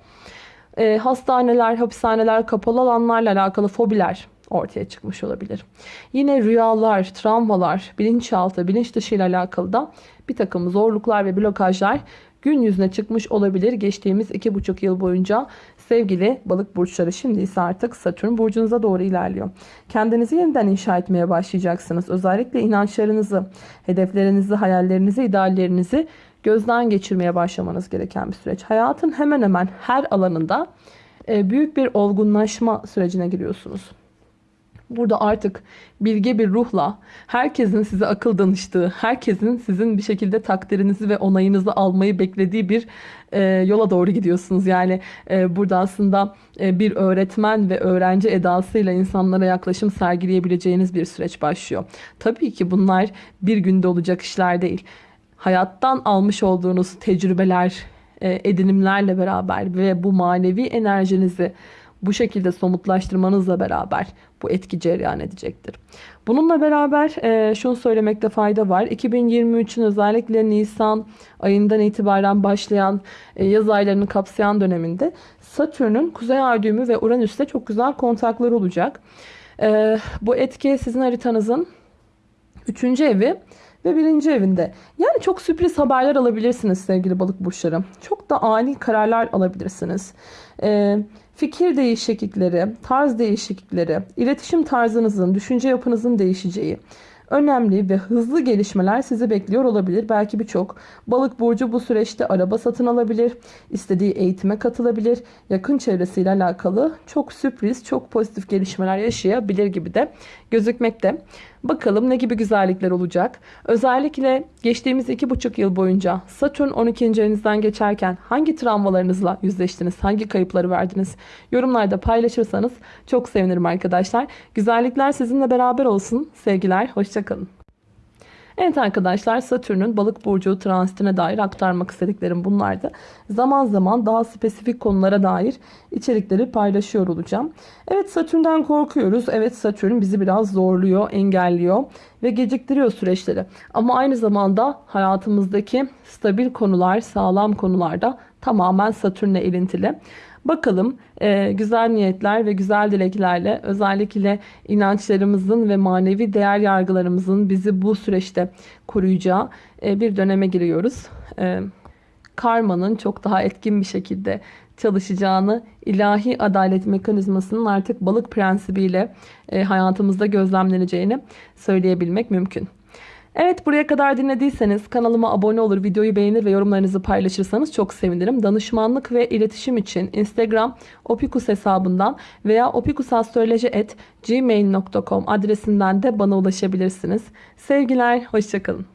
Hastaneler, hapishaneler, kapalı alanlarla alakalı fobiler ortaya çıkmış olabilir. Yine rüyalar, travmalar, bilinçaltı, bilinç dışı ile alakalı da bir takım zorluklar ve blokajlar gün yüzüne çıkmış olabilir geçtiğimiz iki buçuk yıl boyunca sevgili balık burçları şimdi ise artık Satürn burcunuza doğru ilerliyor. Kendinizi yeniden inşa etmeye başlayacaksınız. Özellikle inançlarınızı, hedeflerinizi, hayallerinizi, ideallerinizi gözden geçirmeye başlamanız gereken bir süreç. Hayatın hemen hemen her alanında e, büyük bir olgunlaşma sürecine giriyorsunuz. Burada artık bilge bir ruhla herkesin size akıl danıştığı, herkesin sizin bir şekilde takdirinizi ve onayınızı almayı beklediği bir e, yola doğru gidiyorsunuz. Yani e, burada aslında e, bir öğretmen ve öğrenci edasıyla insanlara yaklaşım sergileyebileceğiniz bir süreç başlıyor. Tabii ki bunlar bir günde olacak işler değil. Hayattan almış olduğunuz tecrübeler, e, edinimlerle beraber ve bu manevi enerjinizi bu şekilde somutlaştırmanızla beraber bu etki cereyan edecektir. Bununla beraber e, şunu söylemekte fayda var. 2023'ün özellikle Nisan ayından itibaren başlayan e, yaz aylarını kapsayan döneminde Satürn'ün Kuzey Ay ve Uranüs'te çok güzel kontakları olacak. E, bu etki sizin haritanızın 3. evi ve birinci evinde. Yani çok sürpriz haberler alabilirsiniz sevgili balık burçları. Çok da ani kararlar alabilirsiniz. Ee, fikir değişiklikleri, tarz değişiklikleri, iletişim tarzınızın, düşünce yapınızın değişeceği, önemli ve hızlı gelişmeler sizi bekliyor olabilir. Belki birçok balık burcu bu süreçte araba satın alabilir, istediği eğitime katılabilir, yakın çevresiyle alakalı çok sürpriz, çok pozitif gelişmeler yaşayabilir gibi de gözükmekte. Bakalım ne gibi güzellikler olacak. Özellikle geçtiğimiz iki buçuk yıl boyunca Satürn 12. evinizden geçerken hangi travmalarınızla yüzleştiniz? Hangi kayıpları verdiniz? Yorumlarda paylaşırsanız çok sevinirim arkadaşlar. Güzellikler sizinle beraber olsun. Sevgiler, hoşçakalın. Evet arkadaşlar Satürn'ün balık burcu transitine dair aktarmak istediklerim bunlardı. Zaman zaman daha spesifik konulara dair içerikleri paylaşıyor olacağım. Evet Satürn'den korkuyoruz. Evet Satürn bizi biraz zorluyor, engelliyor ve geciktiriyor süreçleri. Ama aynı zamanda hayatımızdaki stabil konular, sağlam konularda tamamen Satürn'le ilintili. Bakalım e, güzel niyetler ve güzel dileklerle özellikle inançlarımızın ve manevi değer yargılarımızın bizi bu süreçte koruyacağı e, bir döneme giriyoruz. E, karmanın çok daha etkin bir şekilde çalışacağını, ilahi adalet mekanizmasının artık balık prensibiyle e, hayatımızda gözlemleneceğini söyleyebilmek mümkün. Evet buraya kadar dinlediyseniz kanalıma abone olur, videoyu beğenir ve yorumlarınızı paylaşırsanız çok sevinirim. Danışmanlık ve iletişim için Instagram opikus hesabından veya opikusastroloji.gmail.com adresinden de bana ulaşabilirsiniz. Sevgiler, hoşçakalın.